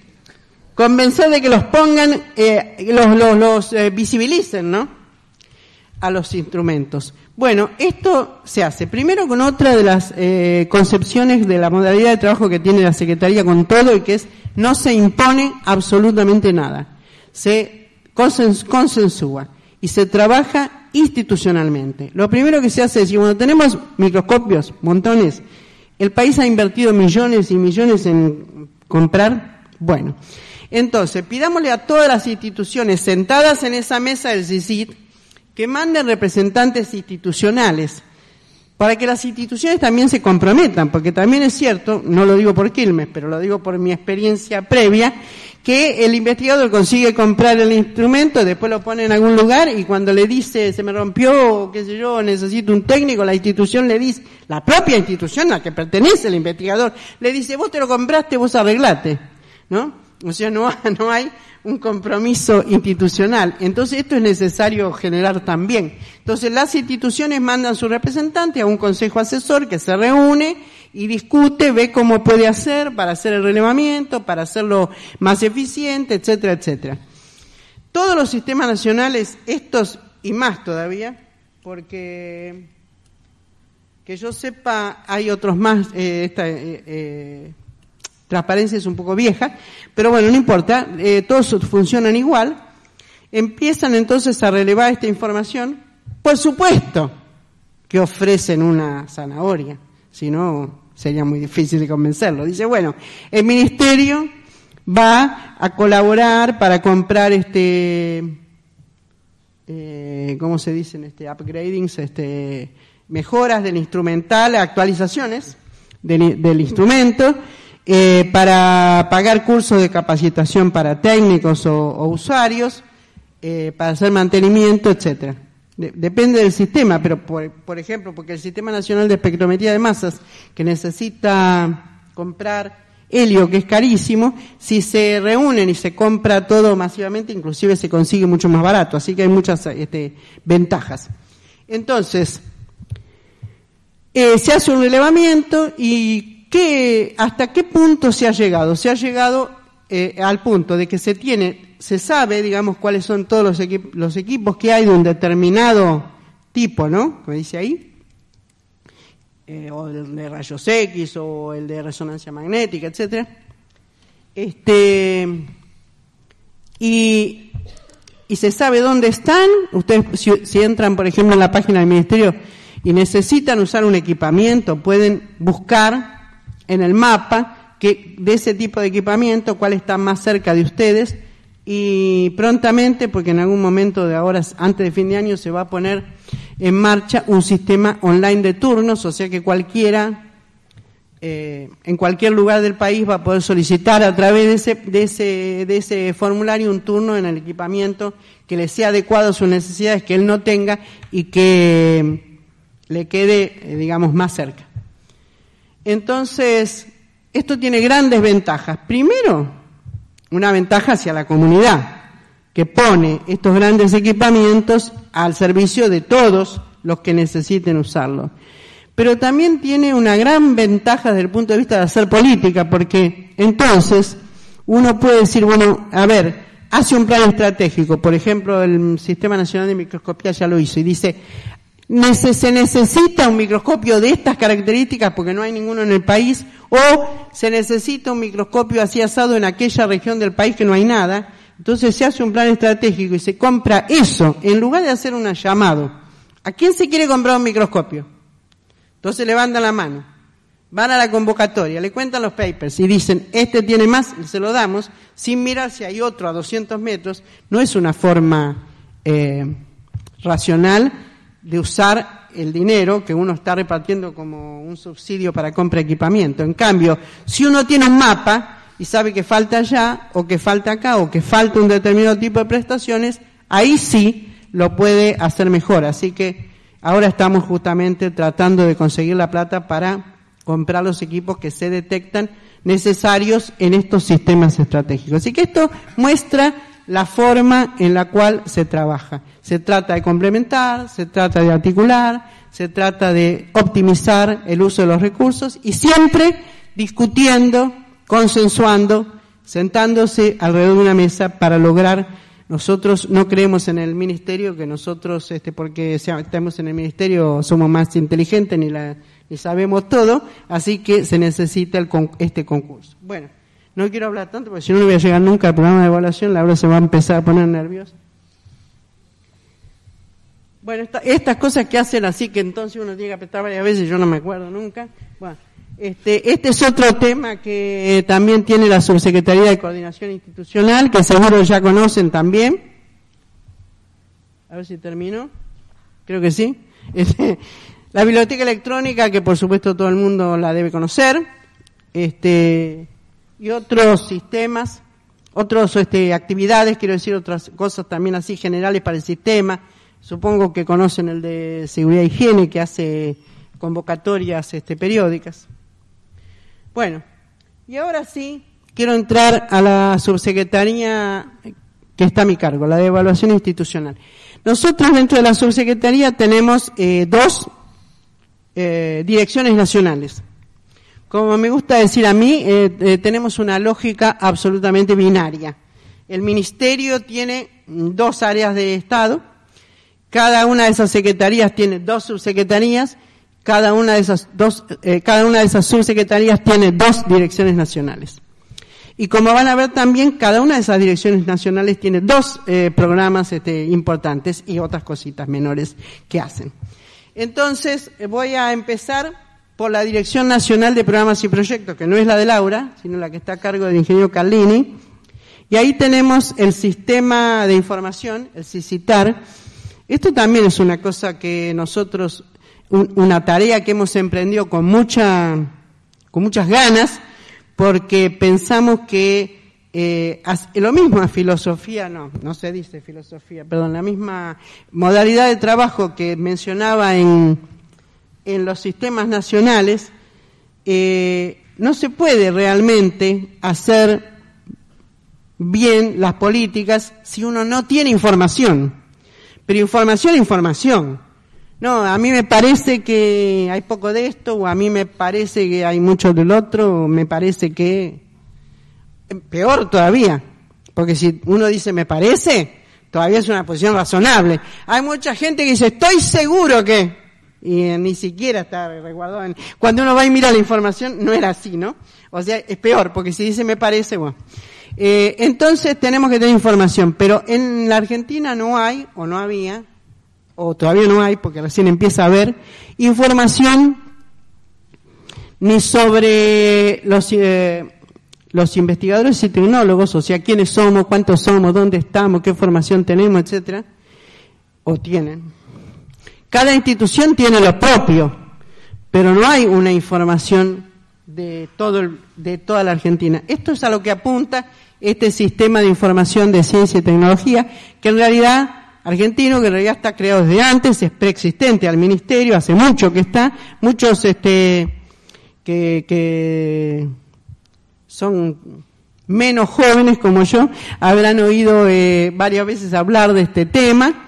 convencer de que los pongan, eh, los, los visibilicen, ¿no? a los instrumentos. Bueno, esto se hace primero con otra de las eh, concepciones de la modalidad de trabajo que tiene la Secretaría con todo y que es no se impone absolutamente nada, se consensúa y se trabaja institucionalmente. Lo primero que se hace es decir, bueno, tenemos microscopios, montones, el país ha invertido millones y millones en comprar, bueno, entonces pidámosle a todas las instituciones sentadas en esa mesa del CICIT, que manden representantes institucionales para que las instituciones también se comprometan, porque también es cierto, no lo digo por Quilmes, pero lo digo por mi experiencia previa, que el investigador consigue comprar el instrumento, después lo pone en algún lugar y cuando le dice se me rompió, qué sé yo, necesito un técnico, la institución le dice, la propia institución a la que pertenece el investigador, le dice vos te lo compraste, vos arreglate, ¿no? O sea, no, no hay un compromiso institucional. Entonces esto es necesario generar también. Entonces las instituciones mandan su representante a un consejo asesor que se reúne y discute, ve cómo puede hacer para hacer el relevamiento, para hacerlo más eficiente, etcétera, etcétera. Todos los sistemas nacionales, estos y más todavía, porque que yo sepa hay otros más, eh, esta, eh, eh, transparencia es un poco vieja, pero bueno, no importa, todos funcionan igual. Empiezan entonces a relevar esta información. Por supuesto que ofrecen una zanahoria, si no sería muy difícil de convencerlo. Dice, bueno, el ministerio va a colaborar para comprar este, eh, ¿cómo se dicen? Este, upgradings, este, mejoras del instrumental, actualizaciones del, instrumento eh, para pagar cursos de capacitación para técnicos o, usuarios, eh, para hacer mantenimiento, etcétera. Depende del sistema, pero por, ejemplo, porque el Sistema Nacional de Espectrometría de Masas, que necesita comprar helio, que es carísimo, si se reúnen y se compra todo masivamente, inclusive se consigue mucho más barato, así que hay muchas este, ventajas. Entonces, eh, se hace un relevamiento y ¿Hasta qué punto se ha llegado? Se ha llegado eh, al punto de que se tiene, se sabe, digamos, cuáles son todos los, los equipos que hay de un determinado tipo, ¿no? Como dice ahí, eh, o el de rayos X o el de resonancia magnética, etcétera. Este, y, y, se sabe dónde están. Ustedes, si, entran, por ejemplo, en la página del Ministerio y necesitan usar un equipamiento, pueden buscar en el mapa que, de ese tipo de equipamiento, cuál está más cerca de ustedes y prontamente, porque en algún momento de ahora, antes de fin de año, se va a poner en marcha un sistema online de turnos, o sea que cualquiera, eh, en cualquier lugar del país va a poder solicitar a través de ese, de, ese, de ese formulario un turno en el equipamiento que le sea adecuado a sus necesidades, que él no tenga y que le quede, eh, digamos, más cerca. Entonces, esto tiene grandes ventajas. Primero, una ventaja hacia la comunidad, que pone estos grandes equipamientos al servicio de todos los que necesiten usarlo. Pero también tiene una gran ventaja desde el punto de vista de hacer política, porque entonces uno puede decir, bueno, a ver, hace un plan estratégico, por ejemplo, el Sistema Nacional de Microscopía ya lo hizo, y dice, se necesita un microscopio de estas características porque no hay ninguno en el país, o se necesita un microscopio así asado en aquella región del país que no hay nada. Entonces se hace un plan estratégico y se compra eso, en lugar de hacer un llamado. ¿A quién se quiere comprar un microscopio? Entonces levantan la mano, van a la convocatoria, le cuentan los papers y dicen, este tiene más, se lo damos, sin mirar si hay otro a 200 metros. No es una forma eh, racional de usar el dinero que uno está repartiendo como un subsidio para compra de equipamiento. En cambio, si uno tiene un mapa y sabe que falta allá, o que falta acá, o que falta un determinado tipo de prestaciones, ahí sí lo puede hacer mejor. Así que ahora estamos justamente tratando de conseguir la plata para comprar los equipos que se detectan necesarios en estos sistemas estratégicos. Así que esto muestra la forma en la cual se trabaja. Se trata de complementar, se trata de articular, se trata de optimizar el uso de los recursos y siempre discutiendo, consensuando, sentándose alrededor de una mesa para lograr nosotros no creemos en el ministerio, que nosotros, este, porque estamos en el ministerio, somos más inteligentes ni, la, ni sabemos todo, así que se necesita este concurso. Bueno. No quiero hablar tanto porque si no, no voy a llegar nunca al programa de evaluación. Laura se va a empezar a poner nerviosa. Bueno, estas cosas que hacen así que entonces uno tiene que apretar varias veces, yo no me acuerdo nunca. Bueno, este, este es otro tema que también tiene la Subsecretaría de Coordinación Institucional, que seguro ya conocen también. A ver si termino. Creo que sí. Este, la biblioteca electrónica, que por supuesto todo el mundo la debe conocer. Este, y otros sistemas, otras este, actividades, quiero decir otras cosas también así generales para el sistema. Supongo que conocen el de seguridad e higiene que hace convocatorias este, periódicas. Bueno, y ahora sí quiero entrar a la subsecretaría que está a mi cargo, la de evaluación institucional. Nosotros dentro de la subsecretaría tenemos eh, dos eh, direcciones nacionales. Como me gusta decir a mí, eh, eh, tenemos una lógica absolutamente binaria. El ministerio tiene dos áreas de Estado, cada una de esas secretarías tiene dos subsecretarías, cada una de esas dos, eh, cada una de esas subsecretarías tiene dos direcciones nacionales. Y como van a ver también, cada una de esas direcciones nacionales tiene dos programas este, importantes y otras cositas menores que hacen. Entonces, voy a empezar por la Dirección Nacional de Programas y Proyectos, que no es la de Laura, sino la que está a cargo del ingeniero Carlini. Y ahí tenemos el sistema de información, el CICITAR. Esto también es una cosa que nosotros, una tarea que hemos emprendido con mucha, con muchas ganas, porque pensamos que eh, lo mismo a filosofía, no, no se dice filosofía, perdón, la misma modalidad de trabajo que mencionaba en, en los sistemas nacionales, eh, no se puede realmente hacer bien las políticas si uno no tiene información. Pero información, información. No, a mí me parece que hay poco de esto, o a mí me parece que hay mucho del otro, o me parece que... Peor todavía, porque si uno dice me parece, todavía es una posición razonable. Hay mucha gente que dice estoy seguro que y ni siquiera está resguardado. En... Cuando uno va y mira la información, no era así, ¿no? O sea, es peor, porque si dice me parece, bueno. Eh, entonces tenemos que tener información, pero en la Argentina no hay, o no había, o todavía no hay, porque recién empieza a haber, información ni sobre los, eh, los investigadores y tecnólogos, o sea, quiénes somos, cuántos somos, dónde estamos, qué formación tenemos, etcétera, o tienen Cada institución tiene lo propio, pero no hay una información de, todo el, de toda la Argentina. Esto es a lo que apunta este sistema de información de ciencia y tecnología, que en realidad argentino, que en realidad está creado desde antes, es preexistente al ministerio, hace mucho que está, muchos este, que, son menos jóvenes como yo habrán oído eh, varias veces hablar de este tema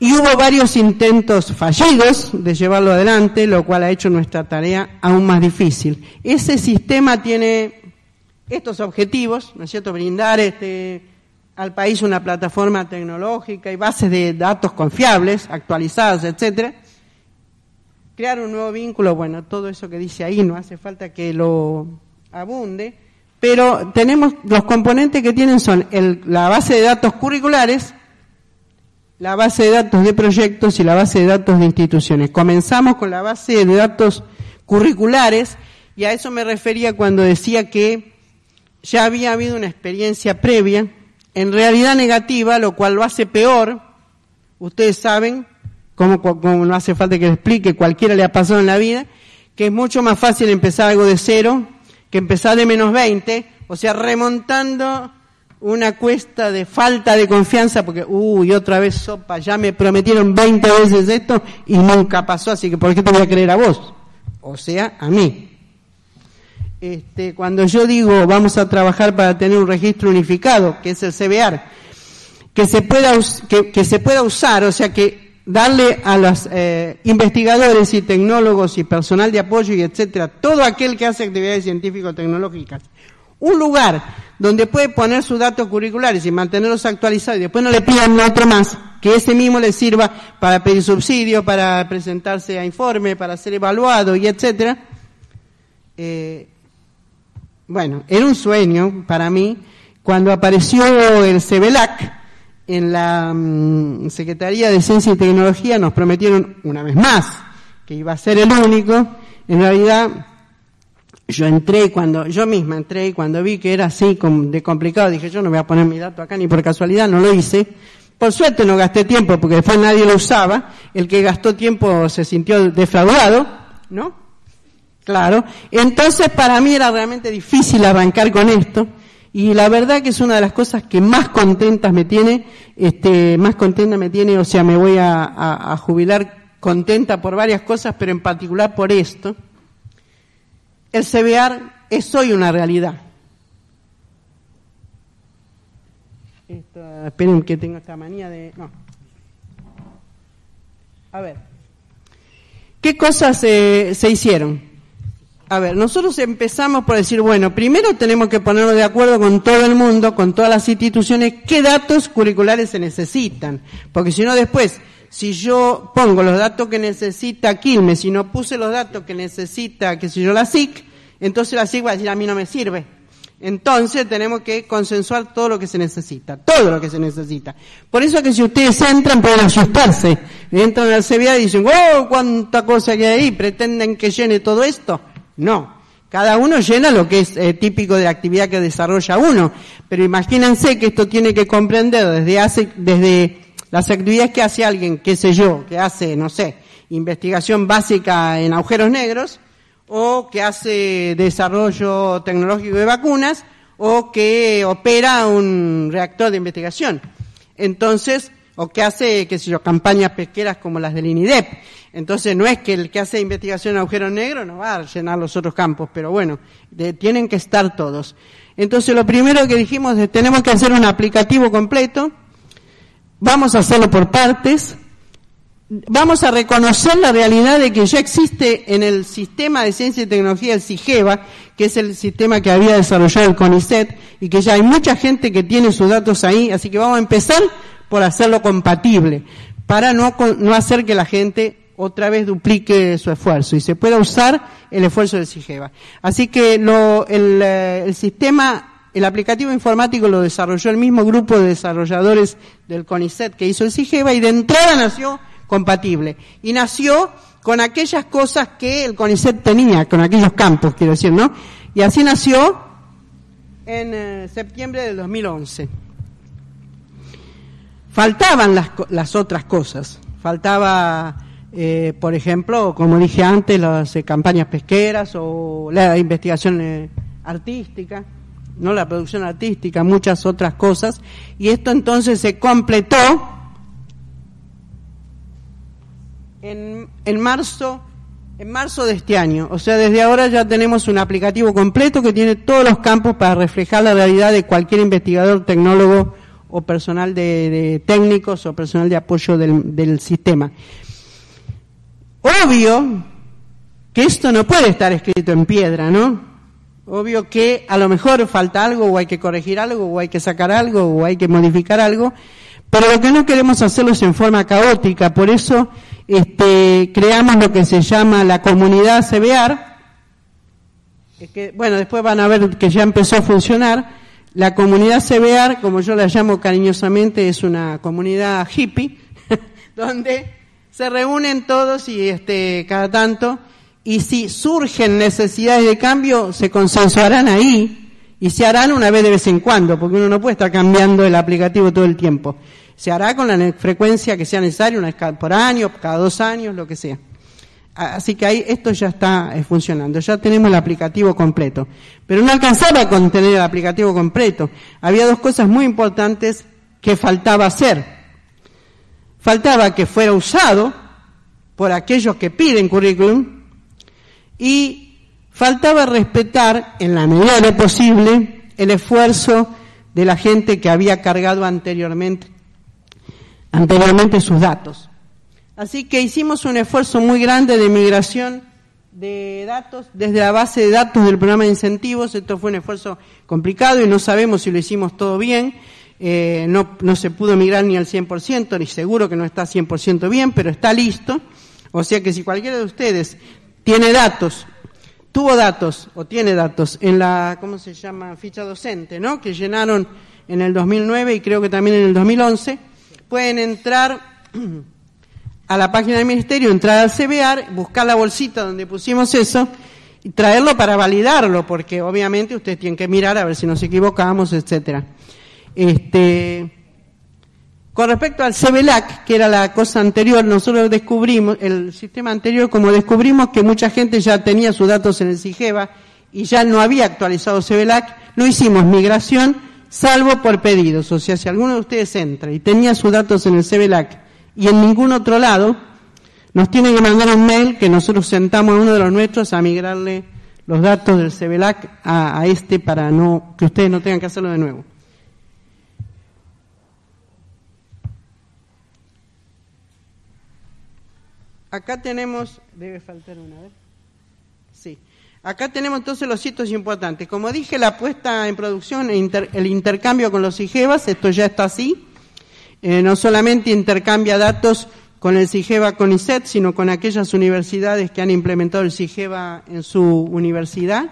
y hubo varios intentos fallidos de llevarlo adelante, lo cual ha hecho nuestra tarea aún más difícil. Ese sistema tiene estos objetivos, ¿no es cierto? Brindar este, al país una plataforma tecnológica y bases de datos confiables, actualizadas, etcétera. Crear un nuevo vínculo, bueno, todo eso que dice ahí no hace falta que lo abunde, pero tenemos los componentes que tienen son la base de datos curriculares, la base de datos de proyectos y la base de datos de instituciones. Comenzamos con la base de datos curriculares y a eso me refería cuando decía que ya había habido una experiencia previa, en realidad negativa, lo cual lo hace peor. Ustedes saben, como, no hace falta que le explique, cualquiera le ha pasado en la vida, que es mucho más fácil empezar algo de cero que empezar de menos 20, o sea, remontando una cuesta de falta de confianza, porque, uy, otra vez sopa, ya me prometieron 20 veces esto y nunca pasó, así que ¿por qué te voy a creer a vos? O sea, a mí. Este, cuando yo digo vamos a trabajar para tener un registro unificado, que es el CBR, que se pueda, que, se pueda usar, o sea, que darle a los eh, investigadores y tecnólogos y personal de apoyo y etcétera, todo aquel que hace actividades científico-tecnológicas, un lugar donde puede poner sus datos curriculares y mantenerlos actualizados y después no le pidan otro más, que ese mismo le sirva para pedir subsidio, para presentarse a informe, para ser evaluado y etcétera. Eh, bueno, era un sueño para mí cuando apareció el CEBELAC en la mm, Secretaría de Ciencia y Tecnología nos prometieron una vez más que iba a ser el único. En realidad yo entré cuando, yo misma entré y cuando vi que era así de complicado, dije yo no voy a poner mi dato acá ni por casualidad, no lo hice. Por suerte no gasté tiempo porque después nadie lo usaba. El que gastó tiempo se sintió defraudado, ¿no? Claro. Entonces para mí era realmente difícil arrancar con esto y la verdad que es una de las cosas que más contentas me tiene, este, más contenta me tiene, o sea, me voy a, jubilar contenta por varias cosas, pero en particular por esto. El CBR es hoy una realidad. esperen que tengo esta manía de... No. A ver. ¿Qué cosas se hicieron? A ver, nosotros empezamos por decir, bueno, primero tenemos que ponernos de acuerdo con todo el mundo, con todas las instituciones, qué datos curriculares se necesitan. Porque si no después, si yo pongo los datos que necesita Quilmes, si no puse los datos que necesita, qué sé yo, la SIC, entonces la SIC va a decir, a mí no me sirve. Entonces tenemos que consensuar todo lo que se necesita, todo lo que se necesita. Por eso que si ustedes entran pueden asustarse. Entran al CBA y dicen, oh, cuánta cosa que hay ahí, pretenden que llene todo esto. No. Cada uno llena lo que es eh, típico de la actividad que desarrolla uno. Pero imagínense que esto tiene que comprender desde hace, desde las actividades que hace alguien, qué sé yo, que hace, no sé, investigación básica en agujeros negros, o que hace desarrollo tecnológico de vacunas, o que opera un reactor de investigación. Entonces, o que hace, qué sé yo, campañas pesqueras como las del INIDEP. Entonces no es que el que hace investigación en agujero negro no va a llenar los otros campos, pero bueno, tienen que estar todos. Entonces lo primero que dijimos es tenemos que hacer un aplicativo completo, vamos a hacerlo por partes, vamos a reconocer la realidad de que ya existe en el sistema de ciencia y tecnología el CIGEVA, que es el sistema que había desarrollado el CONICET, y que ya hay mucha gente que tiene sus datos ahí, así que vamos a empezar por hacerlo compatible, para no, no hacer que la gente otra vez duplique su esfuerzo y se pueda usar el esfuerzo del CIGEVA. Así que lo, el, eh, el, sistema, el aplicativo informático lo desarrolló el mismo grupo de desarrolladores del CONICET que hizo el CIGEVA y de entrada nació compatible. Y nació con aquellas cosas que el CONICET tenía, con aquellos campos, quiero decir, ¿no? Y así nació en eh, septiembre del 2011. Faltaban las, las otras cosas, faltaba, eh, por ejemplo, como dije antes, las eh, campañas pesqueras o la investigación artística, no la producción artística, muchas otras cosas, y esto entonces se completó en, en marzo en marzo de este año. O sea, desde ahora ya tenemos un aplicativo completo que tiene todos los campos para reflejar la realidad de cualquier investigador, tecnólogo o personal de, técnicos o personal de apoyo del, del sistema. Obvio que esto no puede estar escrito en piedra, ¿no? Obvio que a lo mejor falta algo o hay que corregir algo o hay que sacar algo o hay que modificar algo, pero lo que no queremos hacerlo es en forma caótica, por eso este, creamos lo que se llama la comunidad CBR, que, bueno, después van a ver que ya empezó a funcionar. La comunidad CBR, como yo la llamo cariñosamente, es una comunidad hippie, donde se reúnen todos y este, cada tanto, y si surgen necesidades de cambio, se consensuarán ahí y se harán una vez de vez en cuando, porque uno no puede estar cambiando el aplicativo todo el tiempo se hará con la frecuencia que sea necesaria, una vez por año, cada dos años, lo que sea. Así que ahí esto ya está eh, funcionando, ya tenemos el aplicativo completo. Pero no alcanzaba con tener el aplicativo completo. Había dos cosas muy importantes que faltaba hacer. Faltaba que fuera usado por aquellos que piden currículum y faltaba respetar, en la medida de lo posible, el esfuerzo de la gente que había cargado anteriormente sus datos. Así que hicimos un esfuerzo muy grande de migración de datos desde la base de datos del programa de incentivos. Esto fue un esfuerzo complicado y no sabemos si lo hicimos todo bien. Eh, no, no se pudo migrar ni al 100%, ni seguro que no está 100% bien, pero está listo. O sea que si cualquiera de ustedes tiene datos, tuvo datos o tiene datos en la, ¿cómo se llama? Ficha docente, ¿no? Que llenaron en el 2009 y creo que también en el 2011 pueden entrar a la página del ministerio, entrar al CBR, buscar la bolsita donde pusimos eso y traerlo para validarlo, porque obviamente ustedes tienen que mirar a ver si nos equivocamos, etcétera. Este, con respecto al CBLAC, que era la cosa anterior, nosotros descubrimos, el sistema anterior, como descubrimos que mucha gente ya tenía sus datos en el CIGEVA y ya no había actualizado CBLAC, no hicimos migración, salvo por pedidos. O sea, si alguno de ustedes entra y tenía sus datos en el CBLAC y en ningún otro lado, nos tiene que mandar un mail que nosotros sentamos a uno de los nuestros a migrarle los datos del CBLAC a, a este para no que ustedes no tengan que hacerlo de nuevo. Acá tenemos, debe faltar una vez. Sí. Acá tenemos entonces los sitios importantes. Como dije, la puesta en producción, el intercambio con los IGEVAS, esto ya está así. Eh, no solamente intercambia datos con el CIGEVA con ISET, sino con aquellas universidades que han implementado el CIGEVA en su universidad.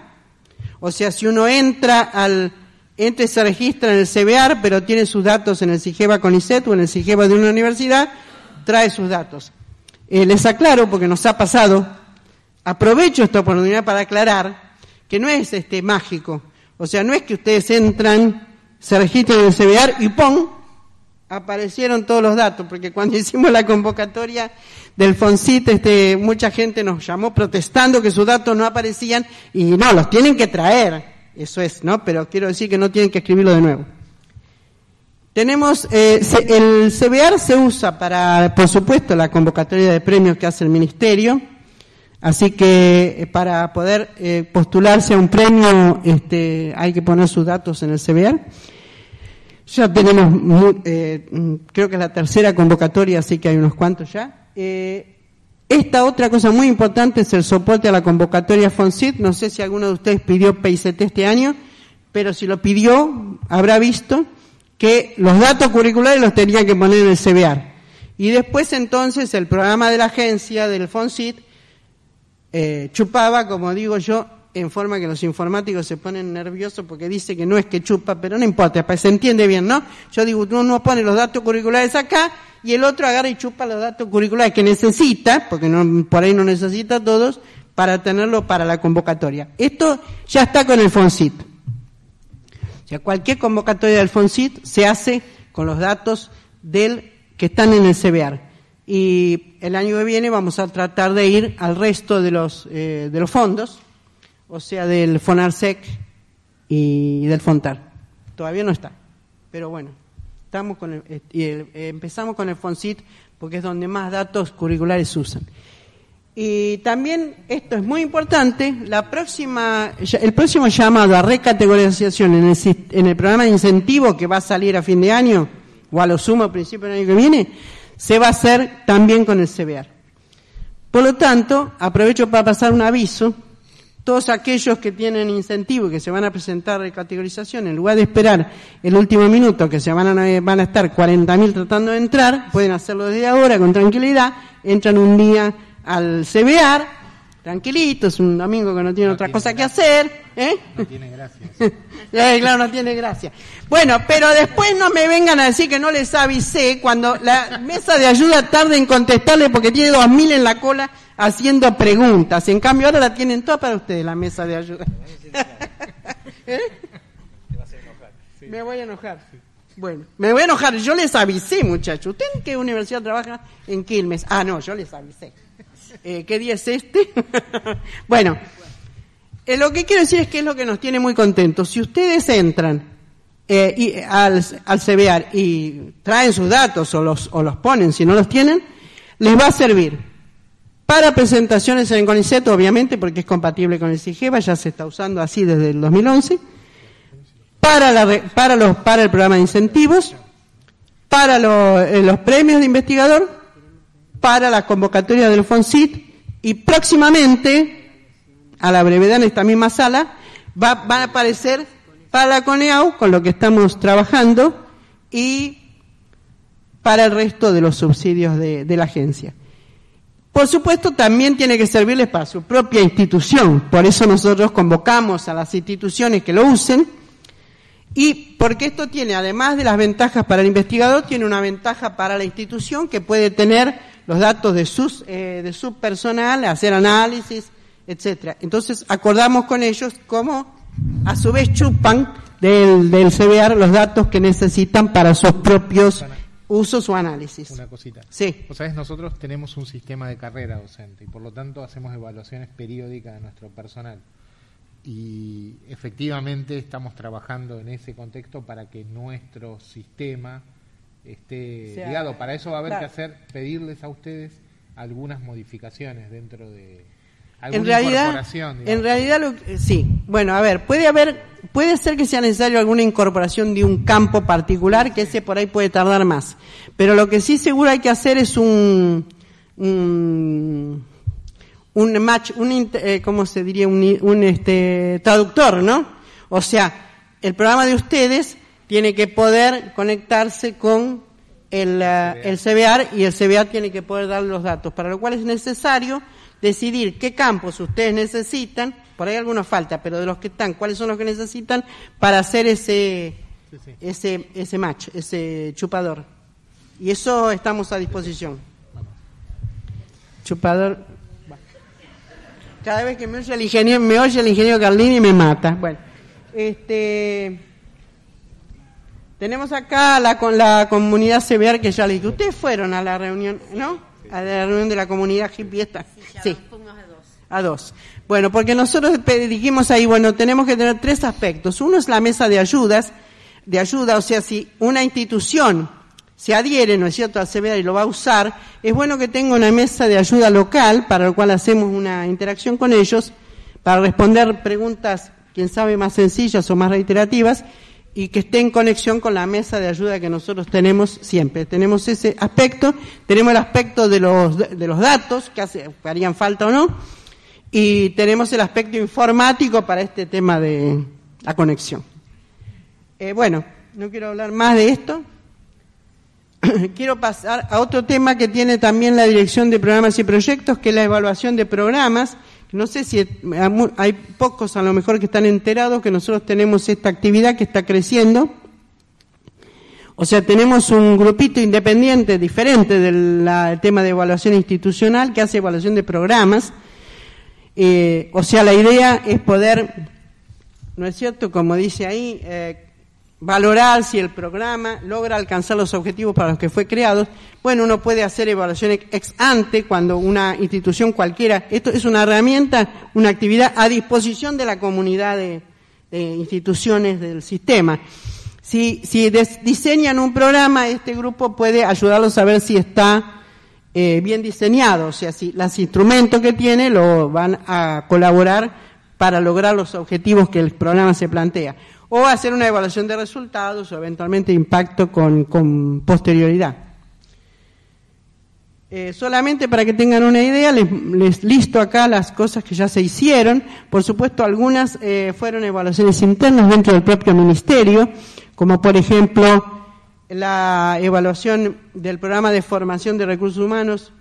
O sea, si uno entra al, entra y se registra en el CBR, pero tiene sus datos en el CIGEVA con ISET o en el CIGEVA de una universidad, trae sus datos. Eh, les aclaro, porque nos ha pasado, aprovecho esta oportunidad para aclarar que no es este mágico. O sea, no es que ustedes entran, se registran en el CBR y ¡pum! aparecieron todos los datos, porque cuando hicimos la convocatoria del FONCIT, este, mucha gente nos llamó protestando que sus datos no aparecían y no, los tienen que traer, eso es, ¿no? Pero quiero decir que no tienen que escribirlo de nuevo. Tenemos, eh, el CBR se usa para, por supuesto, la convocatoria de premios que hace el Ministerio, Así que eh, para poder eh, postularse a un premio este, hay que poner sus datos en el CBR. Ya tenemos, eh, creo que es la tercera convocatoria, así que hay unos cuantos ya. esta otra cosa muy importante es el soporte a la convocatoria FONSIT. No sé si alguno de ustedes pidió PICT este año, pero si lo pidió, habrá visto que los datos curriculares los tenía que poner en el CBR. Y después entonces el programa de la agencia del FONSIT eh, chupaba, como digo yo, en forma que los informáticos se ponen nerviosos porque dice que no es que chupa, pero no importa, se entiende bien, ¿no? Yo digo, uno pone los datos curriculares acá y el otro agarra y chupa los datos curriculares que necesita, porque no, por ahí no necesita todos, para tenerlo para la convocatoria. Esto ya está con el FONSIT. O sea, cualquier convocatoria del FONSIT se hace con los datos del que están en el CBR. y el año que viene vamos a tratar de ir al resto de los, eh, de los fondos, o sea, del FONARSEC y del FONTAR. Todavía no está, pero bueno, estamos con el, eh, empezamos con el FONCIT porque es donde más datos curriculares usan. Y también, esto es muy importante, la próxima, el próximo llamado a recategorización en el, en el programa de incentivo que va a salir a fin de año, o a lo sumo a principio del año que viene, se va a hacer también con el CBR. Por lo tanto, aprovecho para pasar un aviso. Todos aquellos que tienen incentivo y que se van a presentar de categorización, en lugar de esperar el último minuto que se van a, van a estar 40.000 tratando de entrar, pueden hacerlo desde ahora con tranquilidad, entran un día al CBR, tranquilito, es un domingo que no tiene otra cosa que hacer. ¿eh? No tiene gracia. eh, claro, no tiene gracia. Bueno, pero después no me vengan a decir que no les avisé cuando la mesa de ayuda tarde en contestarle porque tiene dos mil en la cola haciendo preguntas. En cambio ahora la tienen toda para ustedes, la mesa de ayuda. ¿Eh? Me voy a enojar. Bueno, me voy a enojar. Yo les avisé, muchachos. ¿Usted en qué universidad trabaja? En Quilmes. Ah, no, yo les avisé. Eh, ¿Qué día es este? bueno, eh, lo que quiero decir es que es lo que nos tiene muy contentos. Si ustedes entran eh, y, al, al CBR y traen sus datos o los, o los ponen, si no los tienen, les va a servir para presentaciones en CONICET, obviamente, porque es compatible con el CIGEVA, ya se está usando así desde el 2011, para, la, para, los, para el programa de incentivos, para los premios de investigador para la convocatoria del FONCIT y próximamente, a la brevedad en esta misma sala, va, van a aparecer para la CONEAU, con lo que estamos trabajando, y para el resto de los subsidios de la agencia. Por supuesto, también tiene que servirles para su propia institución. Por eso nosotros convocamos a las instituciones que lo usen. Y porque esto tiene, además de las ventajas para el investigador, tiene una ventaja para la institución que puede tener los datos de, sus, eh, de su personal, hacer análisis, etcétera. Entonces acordamos con ellos cómo a su vez chupan del, del CBR los datos que necesitan para sus propios usos o análisis. Una cosita. Sí. O sabes, nosotros tenemos un sistema de carrera docente y por lo tanto hacemos evaluaciones periódicas de nuestro personal. Y efectivamente estamos trabajando en ese contexto para que nuestro sistema esté sea, ligado. Para eso va a haber claro. que hacer, pedirles a ustedes algunas modificaciones dentro de en realidad, en realidad lo, sí. Bueno, a ver, puede haber, puede ser que sea necesario alguna incorporación de un campo particular, que ese por ahí puede tardar más. Pero lo que sí seguro hay que hacer es un, un, un match, un, eh, ¿cómo se diría? Un, un este, traductor, ¿no? O sea, el programa de ustedes tiene que poder conectarse con el, el CBR y el CBR tiene que poder dar los datos, para lo cual es necesario decidir qué campos ustedes necesitan, por ahí algunos falta, pero de los que están, cuáles son los que necesitan para hacer ese, sí, sí. ese, ese match, ese chupador. Y eso estamos a disposición. Chupador. Cada vez que me oye el ingeniero, me oye el ingeniero Carlini y me mata. Bueno, este tenemos acá la, con la comunidad CBR que ya le dije. Ustedes fueron a la reunión, ¿no? A la reunión de la comunidad hippie esta. Sí. A dos. a dos. Bueno, porque nosotros dijimos ahí, bueno, tenemos que tener tres aspectos. Uno es la mesa de ayudas, de ayuda, o sea, si una institución se adhiere, ¿no es cierto?, al CBR y lo va a usar, es bueno que tenga una mesa de ayuda local, para lo cual hacemos una interacción con ellos, para responder preguntas, quién sabe, más sencillas o más reiterativas, y que esté en conexión con la mesa de ayuda que nosotros tenemos siempre. Tenemos ese aspecto, tenemos el aspecto de los, de los datos, que, harían falta o no, y tenemos el aspecto informático para este tema de la conexión. Eh, bueno, no quiero hablar más de esto. quiero pasar a otro tema que tiene también la Dirección de Programas y Proyectos, que es la evaluación de programas no sé si hay pocos a lo mejor que están enterados que nosotros tenemos esta actividad que está creciendo. O sea, tenemos un grupito independiente diferente del tema de evaluación institucional que hace evaluación de programas. Eh, o sea, la idea es poder, ¿no es cierto? Como dice ahí, eh, valorar si el programa logra alcanzar los objetivos para los que fue creado. Bueno, uno puede hacer evaluaciones ex ante cuando una institución cualquiera, esto es una herramienta, una actividad a disposición de la comunidad de, instituciones del sistema. Si, si diseñan un programa, este grupo puede ayudarlos a ver si está eh, bien diseñado, o sea, si los instrumentos que tiene lo van a colaborar para lograr los objetivos que el programa se plantea o hacer una evaluación de resultados o eventualmente impacto con, posterioridad. Eh, solamente para que tengan una idea, les, listo acá las cosas que ya se hicieron. Por supuesto, algunas eh, fueron evaluaciones internas dentro del propio ministerio, como por ejemplo la evaluación del programa de formación de recursos humanos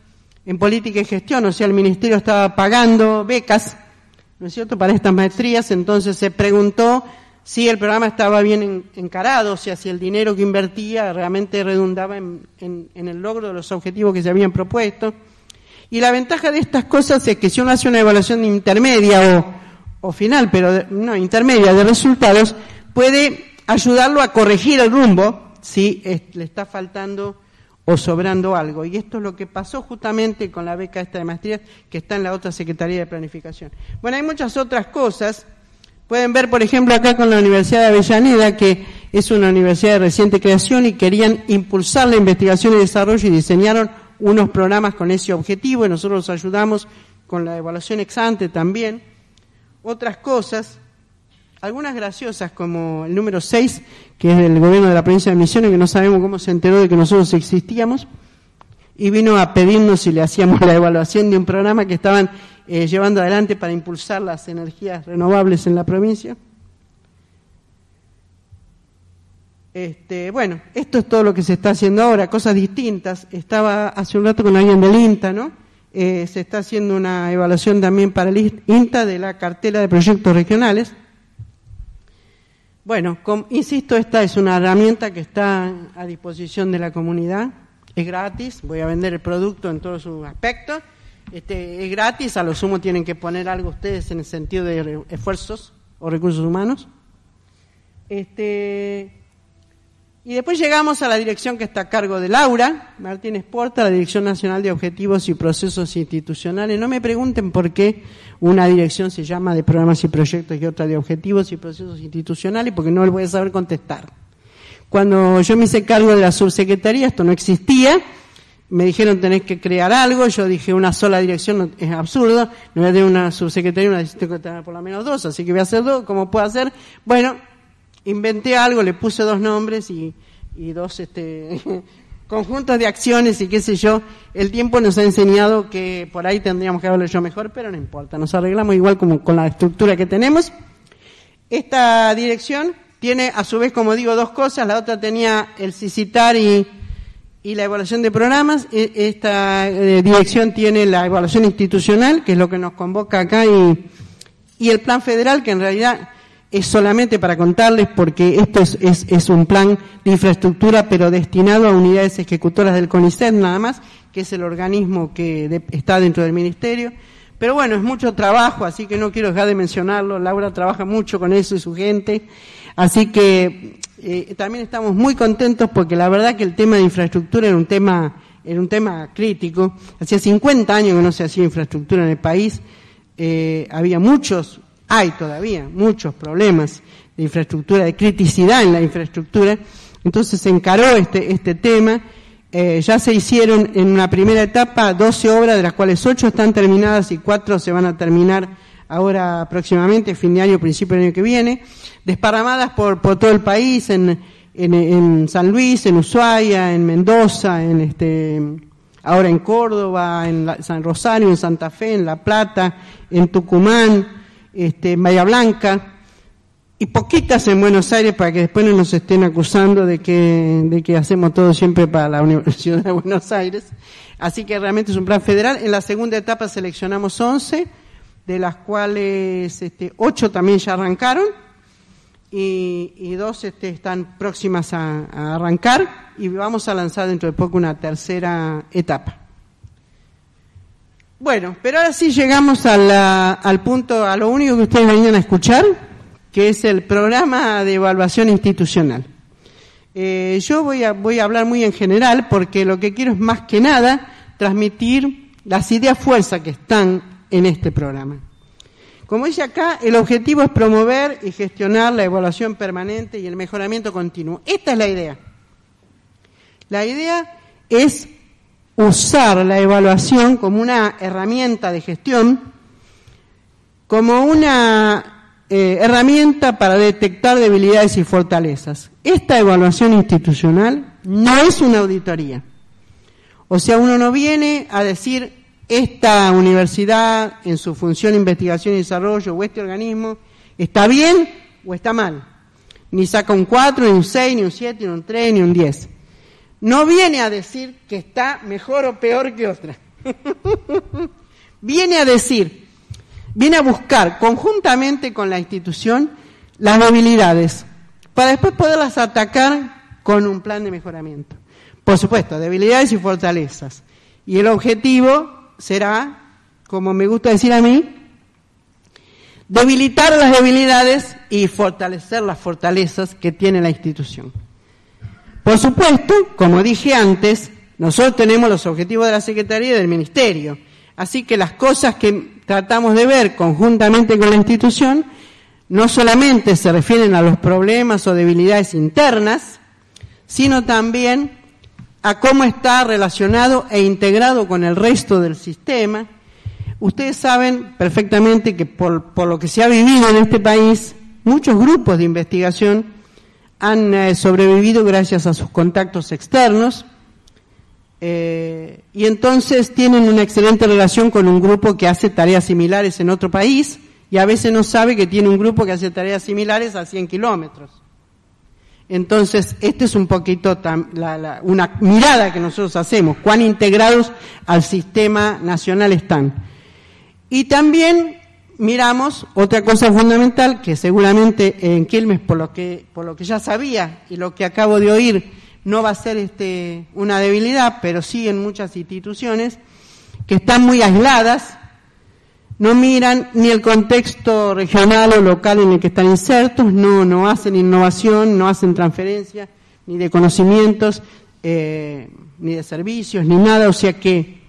en política y gestión, o sea, el ministerio estaba pagando becas, ¿no es cierto?, para estas maestrías, entonces se preguntó si el programa estaba bien encarado, o sea, si el dinero que invertía realmente redundaba en, el logro de los objetivos que se habían propuesto. Y la ventaja de estas cosas es que si uno hace una evaluación intermedia o, final, pero no intermedia de resultados, puede ayudarlo a corregir el rumbo si le está faltando o sobrando algo. Y esto es lo que pasó justamente con la beca esta de maestría que está en la otra Secretaría de Planificación. Bueno, hay muchas otras cosas Pueden ver, por ejemplo, acá con la Universidad de Avellaneda, que es una universidad de reciente creación y querían impulsar la investigación y desarrollo y diseñaron unos programas con ese objetivo y nosotros los ayudamos con la evaluación ex ante también. Otras cosas, algunas graciosas como el número 6, que es del gobierno de la provincia de Misiones, que no sabemos cómo se enteró de que nosotros existíamos, y vino a pedirnos si le hacíamos la evaluación de un programa que estaban eh, llevando adelante para impulsar las energías renovables en la provincia. Este, bueno, esto es todo lo que se está haciendo ahora, cosas distintas. Estaba hace un rato con alguien del INTA, ¿no? Eh, se está haciendo una evaluación también para el INTA de la cartela de proyectos regionales. Bueno, insisto, esta es una herramienta que está a disposición de la comunidad, es gratis, voy a vender el producto en todos sus aspectos este, es gratis, a lo sumo tienen que poner algo ustedes en el sentido de esfuerzos o recursos humanos. Este, y después llegamos a la dirección que está a cargo de Laura Martínez Porta, la Dirección Nacional de Objetivos y Procesos Institucionales. No me pregunten por qué una dirección se llama de programas y proyectos y otra de objetivos y procesos institucionales, porque no les voy a saber contestar. Cuando yo me hice cargo de la subsecretaría, esto no existía, me dijeron tenés que crear algo, yo dije una sola dirección es absurdo, no voy a tener una subsecretaría, una tener por lo menos dos, así que voy a hacer dos, ¿cómo puedo hacer? Bueno, inventé algo, le puse dos nombres y, y dos este, conjuntos de acciones y qué sé yo. El tiempo nos ha enseñado que por ahí tendríamos que haberlo hecho mejor, pero no importa, nos arreglamos igual como con la estructura que tenemos. Esta dirección tiene a su vez, como digo, dos cosas, la otra tenía el CICITAR y y la evaluación de programas. E, esta eh, dirección tiene la evaluación institucional, que es lo que nos convoca acá, y, y el plan federal, que en realidad es solamente para contarles porque esto es, es, un plan de infraestructura, pero destinado a unidades ejecutoras del CONICET nada más, que es el organismo que está dentro del ministerio. Pero bueno, es mucho trabajo, así que no quiero dejar de mencionarlo. Laura trabaja mucho con eso y su gente. Así que eh, también estamos muy contentos porque la verdad que el tema de infraestructura era un tema, era un tema crítico. Hacía 50 años que no se hacía infraestructura en el país. Eh, había muchos, hay todavía muchos problemas de infraestructura, de criticidad en la infraestructura. Entonces se encaró este, este tema. Eh, ya se hicieron en una primera etapa 12 obras, de las cuales 8 están terminadas y 4 se van a terminar ahora próximamente, fin de año, principio del año que viene desparramadas por, por todo el país, en, en, San Luis, en Ushuaia, en Mendoza, en este, ahora en Córdoba, en San Rosario, en Santa Fe, en La Plata, en Tucumán, este, en Bahía Blanca, y poquitas en Buenos Aires para que después no nos estén acusando de que, de que hacemos todo siempre para la Universidad de Buenos Aires. Así que realmente es un plan federal. En la segunda etapa seleccionamos 11, de las cuales este, 8 también ya arrancaron y, dos este, están próximas a, arrancar y vamos a lanzar dentro de poco una tercera etapa. Bueno, pero ahora sí llegamos al punto, a lo único que ustedes venían a escuchar, que es el programa de evaluación institucional. Eh, yo voy a, voy a hablar muy en general porque lo que quiero es más que nada transmitir las ideas fuerza que están en este programa. Como dice acá, el objetivo es promover y gestionar la evaluación permanente y el mejoramiento continuo. Esta es la idea. La idea es usar la evaluación como una herramienta de gestión, como una eh, herramienta para detectar debilidades y fortalezas. Esta evaluación institucional no es una auditoría. O sea, uno no viene a decir esta universidad en su función de investigación y desarrollo o este organismo está bien o está mal. Ni saca un 4, ni un 6, ni un 7, ni un 3, ni un 10. No viene a decir que está mejor o peor que otra. viene a decir, viene a buscar conjuntamente con la institución las debilidades para después poderlas atacar con un plan de mejoramiento. Por supuesto, debilidades y fortalezas. Y el objetivo será, como me gusta decir a mí, debilitar las debilidades y fortalecer las fortalezas que tiene la institución. Por supuesto, como dije antes, nosotros tenemos los objetivos de la Secretaría y del Ministerio, así que las cosas que tratamos de ver conjuntamente con la institución no solamente se refieren a los problemas o debilidades internas, sino también a cómo está relacionado e integrado con el resto del sistema. Ustedes saben perfectamente que por, lo que se ha vivido en este país, muchos grupos de investigación han eh, sobrevivido gracias a sus contactos externos eh, y entonces tienen una excelente relación con un grupo que hace tareas similares en otro país y a veces no sabe que tiene un grupo que hace tareas similares a 100 kilómetros. Entonces, esto es un poquito una mirada que nosotros hacemos, cuán integrados al sistema nacional están. Y también miramos otra cosa fundamental que seguramente en Quilmes, por lo que, por lo que ya sabía y lo que acabo de oír, no va a ser este, una debilidad, pero sí en muchas instituciones que están muy aisladas no miran ni el contexto regional o local en el que están insertos, no, no hacen innovación, no hacen transferencia, ni de conocimientos, eh, ni de servicios, ni nada, o sea que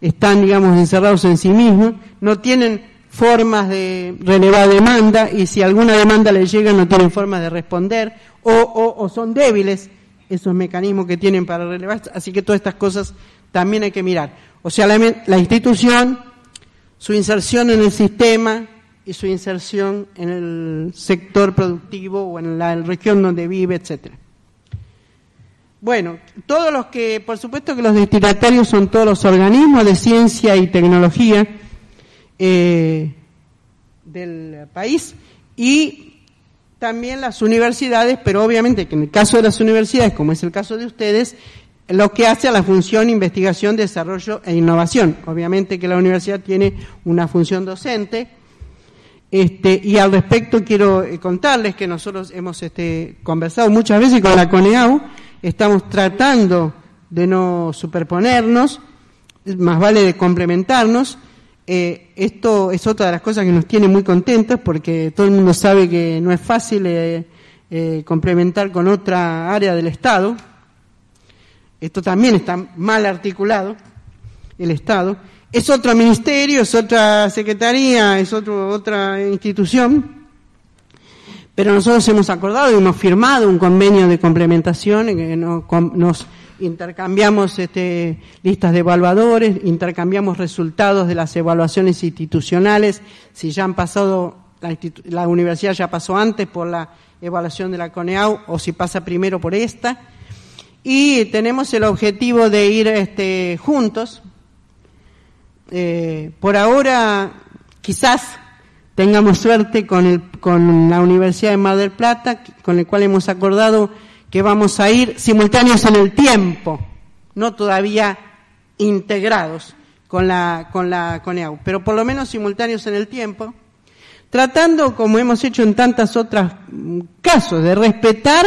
están, digamos, encerrados en sí mismos, no tienen formas de relevar demanda y si alguna demanda les llega no tienen formas de responder o, o son débiles esos mecanismos que tienen para relevar, así que todas estas cosas también hay que mirar. O sea, la, la institución su inserción en el sistema y su inserción en el sector productivo o en la región donde vive, etcétera. Bueno, todos los que, por supuesto que los destinatarios son todos los organismos de ciencia y tecnología eh, del país y también las universidades, pero obviamente que en el caso de las universidades, como es el caso de ustedes, lo que hace a la función investigación, desarrollo e innovación. Obviamente que la universidad tiene una función docente, este, y al respecto quiero eh, contarles que nosotros hemos este, conversado muchas veces con la CONEAU, estamos tratando de no superponernos, más vale de complementarnos. Eh, esto es otra de las cosas que nos tiene muy contentos porque todo el mundo sabe que no es fácil eh, complementar con otra área del Estado, esto también está mal articulado, el Estado, es otro ministerio, es otra secretaría, es otra institución, pero nosotros hemos acordado y hemos firmado un convenio de complementación en que nos, intercambiamos este, listas de evaluadores, intercambiamos resultados de las evaluaciones institucionales, si ya han pasado, la universidad ya pasó antes por la evaluación de la CONEAU o si pasa primero por esta, y tenemos el objetivo de ir este, juntos. Eh, por ahora, quizás tengamos suerte con, el, con la Universidad de Mar del Plata, con el cual hemos acordado que vamos a ir simultáneos en el tiempo, no todavía integrados con la, con la CONEAU, pero por lo menos simultáneos en el tiempo, tratando, como hemos hecho en tantas otras casos, de respetar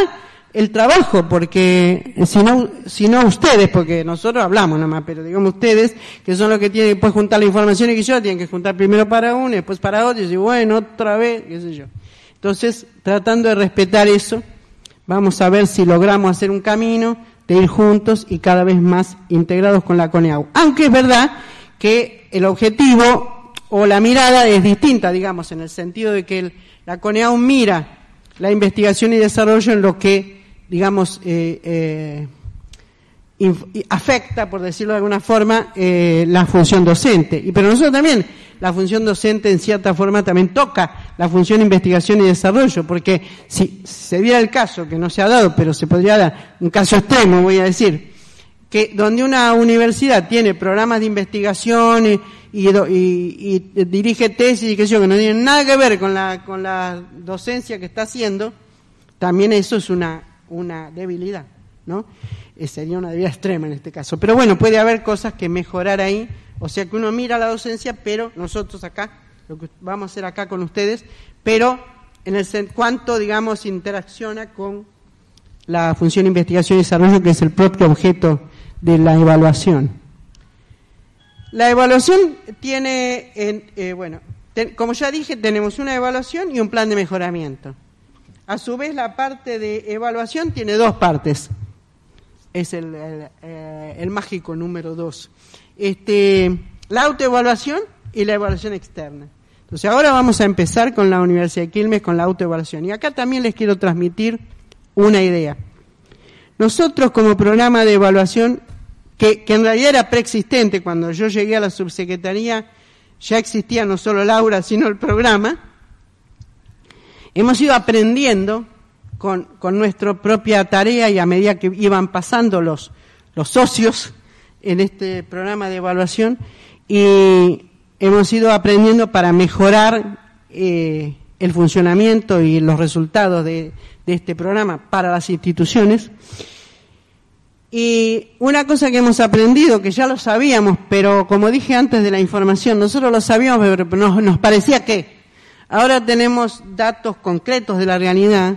el trabajo, porque si no, si no ustedes, porque nosotros hablamos nomás, pero digamos ustedes, que son los que tienen que juntar la información y que yo, tienen que juntar primero para uno y después para otro, y bueno, otra vez, qué sé yo. Entonces, tratando de respetar eso, vamos a ver si logramos hacer un camino de ir juntos y cada vez más integrados con la CONEAU. Aunque es verdad que el objetivo o la mirada es distinta, digamos, en el sentido de que la CONEAU mira la investigación y desarrollo en lo que, digamos, eh, eh, afecta, por decirlo de alguna forma, eh, la función docente. Y pero nosotros también, la función docente en cierta forma también toca la función investigación y desarrollo, porque si se diera el caso, que no se ha dado, pero se podría dar, un caso extremo voy a decir, que donde una universidad tiene programas de investigación y, y, dirige tesis y que yo, que no tienen nada que ver con la, con la docencia que está haciendo, también eso es una, una debilidad, ¿no? Eh, sería una debilidad extrema en este caso. Pero bueno, puede haber cosas que mejorar ahí, o sea que uno mira la docencia, pero nosotros acá, lo que vamos a hacer acá con ustedes, pero en el cuánto, digamos, interacciona con la función de investigación y desarrollo, que es el propio objeto de la evaluación. La evaluación tiene, eh, bueno, como ya dije, tenemos una evaluación y un plan de mejoramiento. A su vez, la parte de evaluación tiene dos partes es eh, el, mágico número dos. Este, la autoevaluación y la evaluación externa. Entonces ahora vamos a empezar con la Universidad de Quilmes, con la autoevaluación. Y acá también les quiero transmitir una idea. Nosotros como programa de evaluación, que, que en realidad era preexistente, cuando yo llegué a la subsecretaría, ya existía no solo Laura, sino el programa, hemos ido aprendiendo con, nuestra propia tarea y a medida que iban pasando los, socios en este programa de evaluación y hemos ido aprendiendo para mejorar eh, el funcionamiento y los resultados de, este programa para las instituciones. Y una cosa que hemos aprendido, que ya lo sabíamos, pero como dije antes de la información, nosotros lo sabíamos, pero nos parecía que ahora tenemos datos concretos de la realidad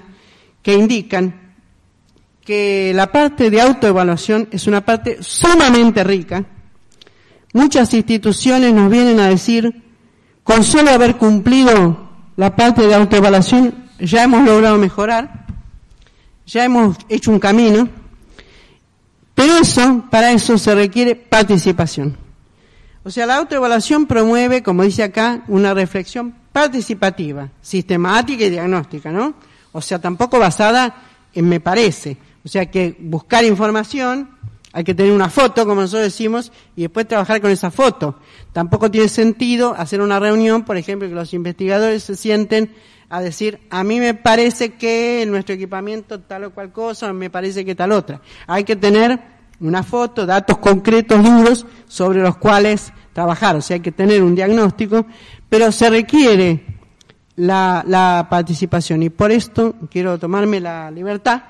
que indican que la parte de autoevaluación es una parte sumamente rica. Muchas instituciones nos vienen a decir, con solo haber cumplido la parte de autoevaluación, ya hemos logrado mejorar, ya hemos hecho un camino, pero eso, para eso se requiere participación. O sea, la autoevaluación promueve, como dice acá, una reflexión participativa, sistemática y diagnóstica, ¿no? O sea, tampoco basada en me parece. O sea, que buscar información, hay que tener una foto, como nosotros decimos, y después trabajar con esa foto. Tampoco tiene sentido hacer una reunión, por ejemplo, que los investigadores se sienten a decir, a mí me parece que nuestro equipamiento tal o cual cosa, me parece que tal otra. Hay que tener una foto, datos concretos, duros, sobre los cuales trabajar. O sea, hay que tener un diagnóstico, pero se requiere la, participación. Y por esto quiero tomarme la libertad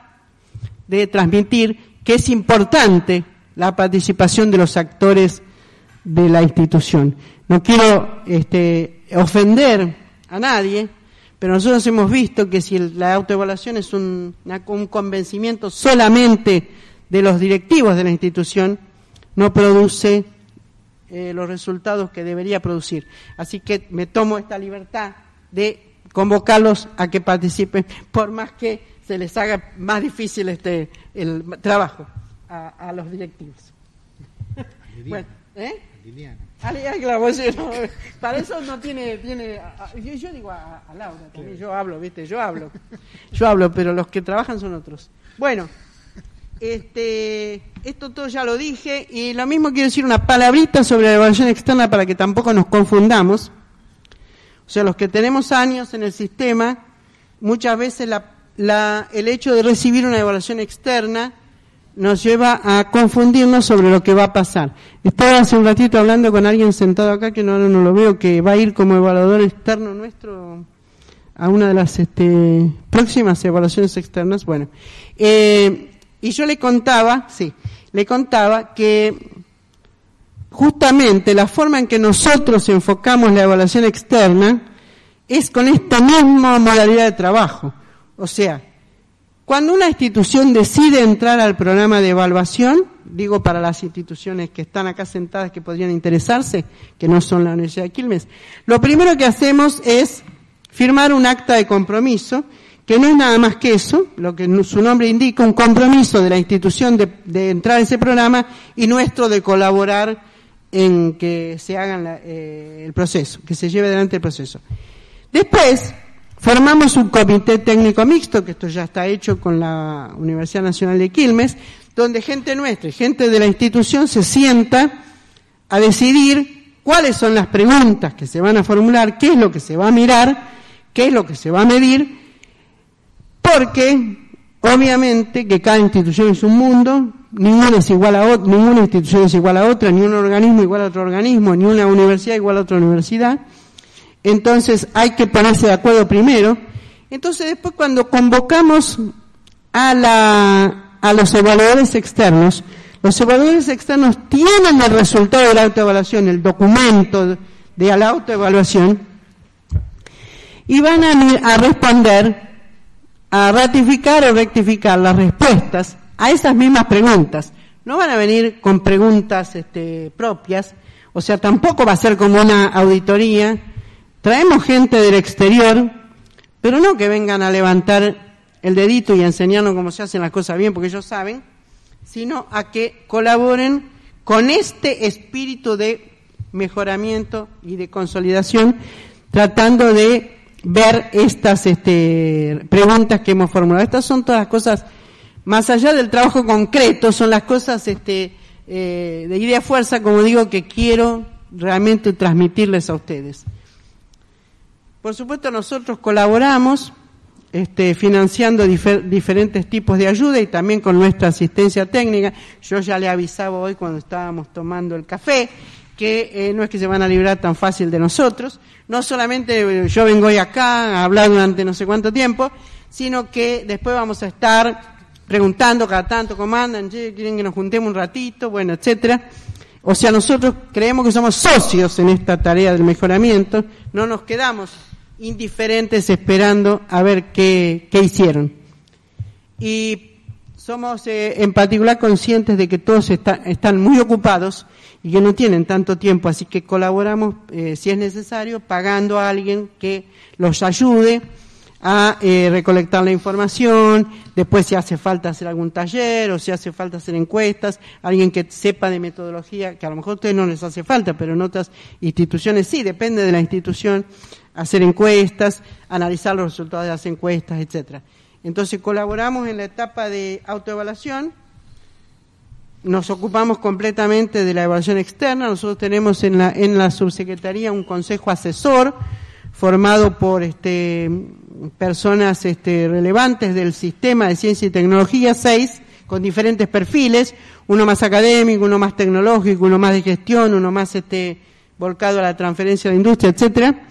de transmitir que es importante la participación de los actores de la institución. No quiero este, ofender a nadie, pero nosotros hemos visto que si la autoevaluación es un, un convencimiento solamente de los directivos de la institución, no produce eh, los resultados que debería producir. Así que me tomo esta libertad de convocarlos a que participen, por más que se les haga más difícil este el trabajo a, los directivos. bueno, ¿eh? para eso no tiene, tiene yo, digo a, Laura también, yo hablo, viste, yo hablo, yo hablo, pero los que trabajan son otros. Bueno, este, esto todo ya lo dije y lo mismo quiero decir una palabrita sobre la evaluación externa para que tampoco nos confundamos. O sea, los que tenemos años en el sistema, muchas veces el hecho de recibir una evaluación externa nos lleva a confundirnos sobre lo que va a pasar. Estaba hace un ratito hablando con alguien sentado acá, que no, no lo veo, que va a ir como evaluador externo nuestro a una de las este, próximas evaluaciones externas. Bueno, eh, y yo le contaba, sí, le contaba que justamente la forma en que nosotros enfocamos la evaluación externa es con esta misma modalidad de trabajo. O sea, cuando una institución decide entrar al programa de evaluación, digo para las instituciones que están acá sentadas que podrían interesarse, que no son la Universidad de Quilmes, lo primero que hacemos es firmar un acta de compromiso, que no es nada más que eso, lo que su nombre indica, un compromiso de la institución de, entrar en ese programa y nuestro de colaborar en que se haga eh, el proceso, que se lleve adelante el proceso. Después, formamos un comité técnico mixto, que esto ya está hecho con la Universidad Nacional de Quilmes, donde gente nuestra y gente de la institución se sienta a decidir cuáles son las preguntas que se van a formular, qué es lo que se va a mirar, qué es lo que se va a medir, porque obviamente que cada institución es un mundo, ninguna es igual a ninguna institución es igual a otra, ni un organismo igual a otro organismo, ni una universidad igual a otra universidad. Entonces hay que ponerse de acuerdo primero. Entonces después cuando convocamos a, la, a los evaluadores externos, los evaluadores externos tienen el resultado de la autoevaluación, el documento de la autoevaluación, y van a, a responder, a ratificar o rectificar las respuestas a esas mismas preguntas. No van a venir con preguntas este, propias, o sea, tampoco va a ser como una auditoría. Traemos gente del exterior, pero no que vengan a levantar el dedito y a enseñarnos cómo se hacen las cosas bien, porque ellos saben, sino a que colaboren con este espíritu de mejoramiento y de consolidación, tratando de ver estas este, preguntas que hemos formulado. Estas son todas cosas, más allá del trabajo concreto, son las cosas este, eh, de idea fuerza, como digo, que quiero realmente transmitirles a ustedes. Por supuesto, nosotros colaboramos este, financiando diferentes tipos de ayuda y también con nuestra asistencia técnica. Yo ya le avisaba hoy cuando estábamos tomando el café que eh, no es que se van a librar tan fácil de nosotros. No solamente eh, yo vengo hoy acá a hablar durante no sé cuánto tiempo, sino que después vamos a estar preguntando cada tanto cómo andan, quieren que nos juntemos un ratito, bueno, etcétera. O sea, nosotros creemos que somos socios en esta tarea del mejoramiento, no nos quedamos indiferentes esperando a ver qué, qué hicieron. Y somos eh, en particular conscientes de que todos están muy ocupados y que no tienen tanto tiempo, así que colaboramos, eh, si es necesario, pagando a alguien que los ayude a eh, recolectar la información, después si hace falta hacer algún taller o si hace falta hacer encuestas, alguien que sepa de metodología, que a lo mejor a ustedes no les hace falta, pero en otras instituciones sí, depende de la institución, hacer encuestas, analizar los resultados de las encuestas, etcétera. Entonces colaboramos en la etapa de autoevaluación, nos ocupamos completamente de la evaluación externa, nosotros tenemos en la, en la subsecretaría un consejo asesor formado por este, personas este, relevantes del sistema de ciencia y tecnología, seis, con diferentes perfiles, uno más académico, uno más tecnológico, uno más de gestión, uno más este, volcado a la transferencia de la industria, etcétera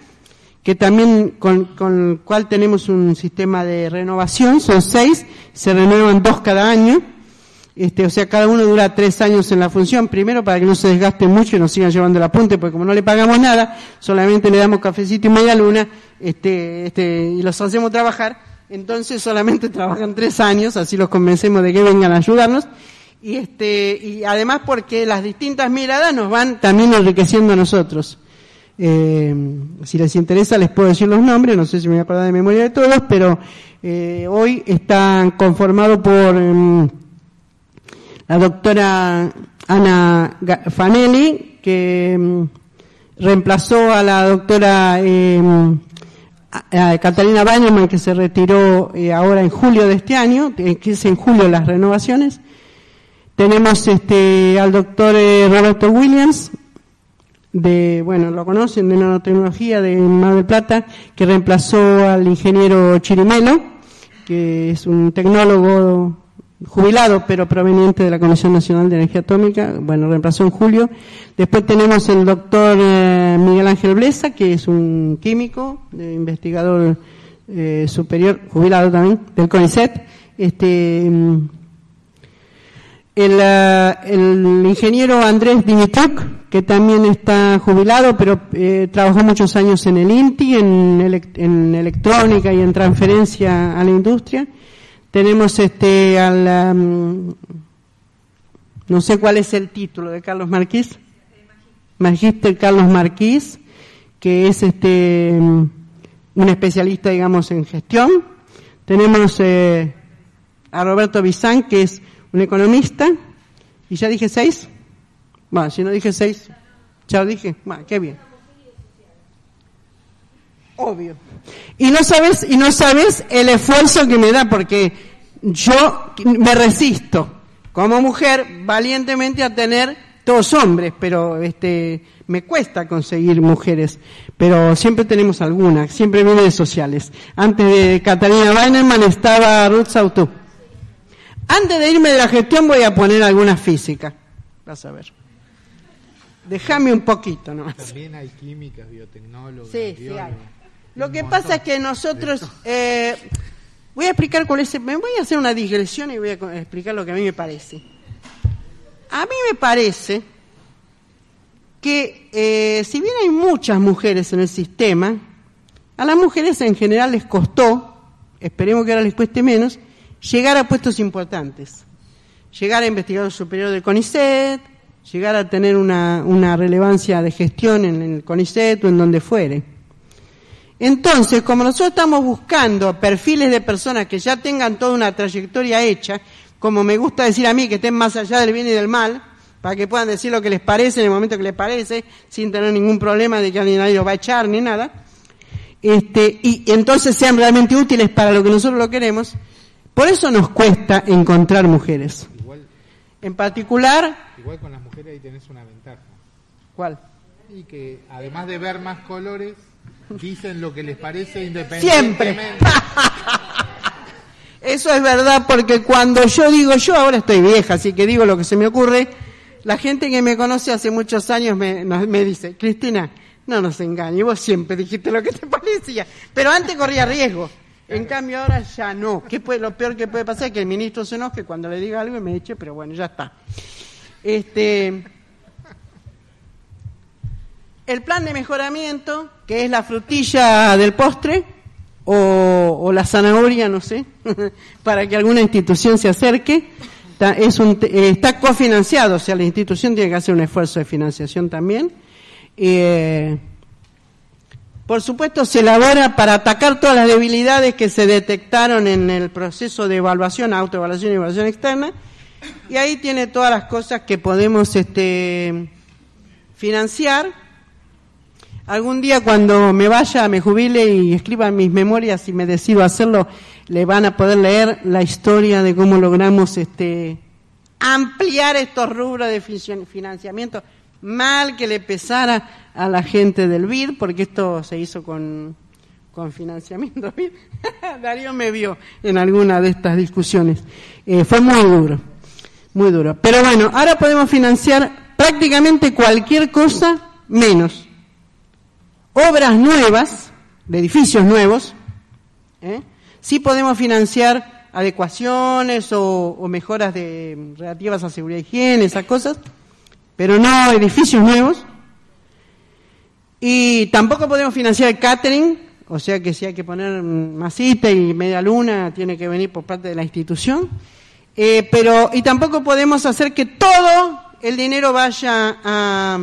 que también con, con, el cual tenemos un sistema de renovación, son seis, se renuevan dos cada año, este, o sea, cada uno dura tres años en la función, primero para que no se desgaste mucho y nos sigan llevando el apunte, porque como no le pagamos nada, solamente le damos cafecito y media luna, este, este, y los hacemos trabajar, entonces solamente trabajan tres años, así los convencemos de que vengan a ayudarnos, y este, y además porque las distintas miradas nos van también enriqueciendo a nosotros. Eh, si les interesa les puedo decir los nombres, no sé si me voy a acordar de memoria de todos, pero eh, hoy están conformados por em, la doctora Ana Fanelli, que em, reemplazó a la doctora em, Catalina Bañoman, que se retiró eh, ahora en julio de este año, que es en julio las renovaciones. Tenemos este, al doctor Roberto Williams, de, bueno, lo conocen, de nanotecnología de Mar del Plata, que reemplazó al ingeniero Chirimelo, que es un tecnólogo jubilado, pero proveniente de la Comisión Nacional de Energía Atómica, bueno, reemplazó en julio. Después tenemos el doctor eh, Miguel Ángel Blesa, que es un químico, investigador eh, superior, jubilado también, del CONICET. Este, mm, el, eh, el ingeniero Andrés Dimitruk, que también está jubilado, pero eh, trabajó muchos años en el INTI, en, electrónica y en transferencia a la industria. Tenemos este al um, no sé cuál es el título de Carlos Marquís, Magíster Carlos Marquís, que es este un especialista, digamos, en gestión. Tenemos eh, a Roberto Bizán, que es un economista. ¿Y ya dije seis? Bueno, si no dije seis, ya dije. Bueno, qué bien. Obvio. Y no sabes, y no sabes el esfuerzo que me da, porque yo me resisto como mujer valientemente a tener todos hombres, pero este me cuesta conseguir mujeres, pero siempre tenemos algunas, siempre viene de sociales. Antes de Catalina Weinerman estaba Ruth Sautú. Antes de irme de la gestión voy a poner alguna física. Vas a ver. Déjame un poquito nomás. También hay químicas, biotecnólogos. Sí, sí hay. Lo que pasa es que nosotros... Eh, voy a explicar cuál es... Me voy a hacer una digresión y voy a explicar lo que a mí me parece. A mí me parece que eh, si bien hay muchas mujeres en el sistema, a las mujeres en general les costó, esperemos que ahora les cueste menos, llegar a puestos importantes. Llegar a investigador superior del CONICET, llegar a tener una, relevancia de gestión en el CONICET o en donde fuere. Entonces, como nosotros estamos buscando perfiles de personas que ya tengan toda una trayectoria hecha, como me gusta decir a mí, que estén más allá del bien y del mal, para que puedan decir lo que les parece en el momento que les parece, sin tener ningún problema de que alguien nadie los va a echar ni nada, este, y entonces sean realmente útiles para lo que nosotros lo queremos, por eso nos cuesta encontrar mujeres. Igual, en particular... Igual con las mujeres ahí tenés una ventaja. ¿Cuál? Y que además de ver más colores, dicen lo que les parece independientemente. Siempre. Eso es verdad porque cuando yo digo, yo ahora estoy vieja, así que digo lo que se me ocurre, la gente que me conoce hace muchos años me, me dice, Cristina, no nos engañes, vos siempre dijiste lo que te parecía, pero antes corría riesgo. En cambio ahora ya no. ¿Qué puede, lo peor que puede pasar es que el ministro se enoje cuando le diga algo y me eche, pero bueno, ya está. Este, el plan de mejoramiento, que es la frutilla del postre, o, la zanahoria, no sé, para que alguna institución se acerque, está, es un, está cofinanciado, o sea, la institución tiene que hacer un esfuerzo de financiación también. Eh, por supuesto, se elabora para atacar todas las debilidades que se detectaron en el proceso de evaluación, autoevaluación y evaluación externa, y ahí tiene todas las cosas que podemos este, financiar Algún día cuando me vaya, me jubile y escriba mis memorias y me decido hacerlo, le van a poder leer la historia de cómo logramos este ampliar estos rubros de financiamiento. Mal que le pesara a la gente del BID, porque esto se hizo con, con financiamiento BID. Darío me vio en alguna de estas discusiones. Eh, fue muy duro, muy duro. Pero bueno, ahora podemos financiar prácticamente cualquier cosa menos obras nuevas, de edificios nuevos, ¿eh? sí podemos financiar adecuaciones o, mejoras de, relativas a seguridad y higiene, esas cosas, pero no edificios nuevos. Y tampoco podemos financiar el catering, o sea que si hay que poner masita y media luna, tiene que venir por parte de la institución. Eh, pero, y tampoco podemos hacer que todo el dinero vaya a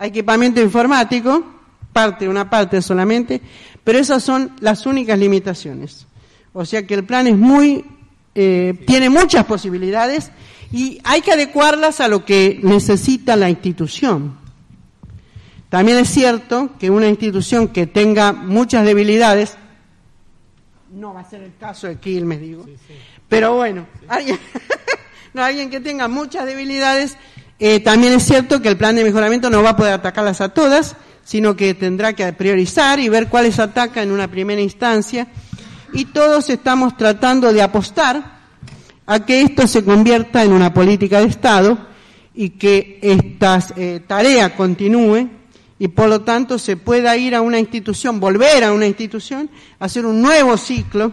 equipamiento informático, parte, una parte solamente, pero esas son las únicas limitaciones. O sea que el plan es muy, eh, tiene muchas posibilidades y hay que adecuarlas a lo que necesita la institución. También es cierto que una institución que tenga muchas debilidades, no va a ser el caso de Quilmes, digo, pero bueno, alguien, no, alguien que tenga muchas debilidades, eh, también es cierto que el plan de mejoramiento no va a poder atacarlas a todas, sino que tendrá que priorizar y ver cuáles ataca en una primera instancia. Y todos estamos tratando de apostar a que esto se convierta en una política de Estado y que esta eh, tarea continúe y por lo tanto se pueda ir a una institución, volver a una institución, hacer un nuevo ciclo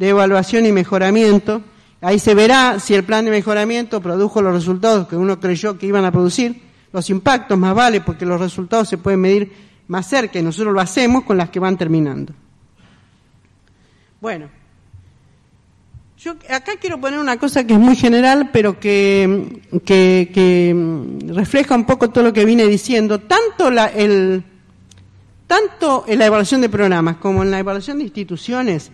de evaluación y mejoramiento. Ahí se verá si el plan de mejoramiento produjo los resultados que uno creyó que iban a producir los impactos más vale porque los resultados se pueden medir más cerca y nosotros lo hacemos con las que van terminando. Bueno, yo acá quiero poner una cosa que es muy general, pero que, refleja un poco todo lo que vine diciendo. Tanto la, el, tanto en la evaluación de programas como en la evaluación de instituciones,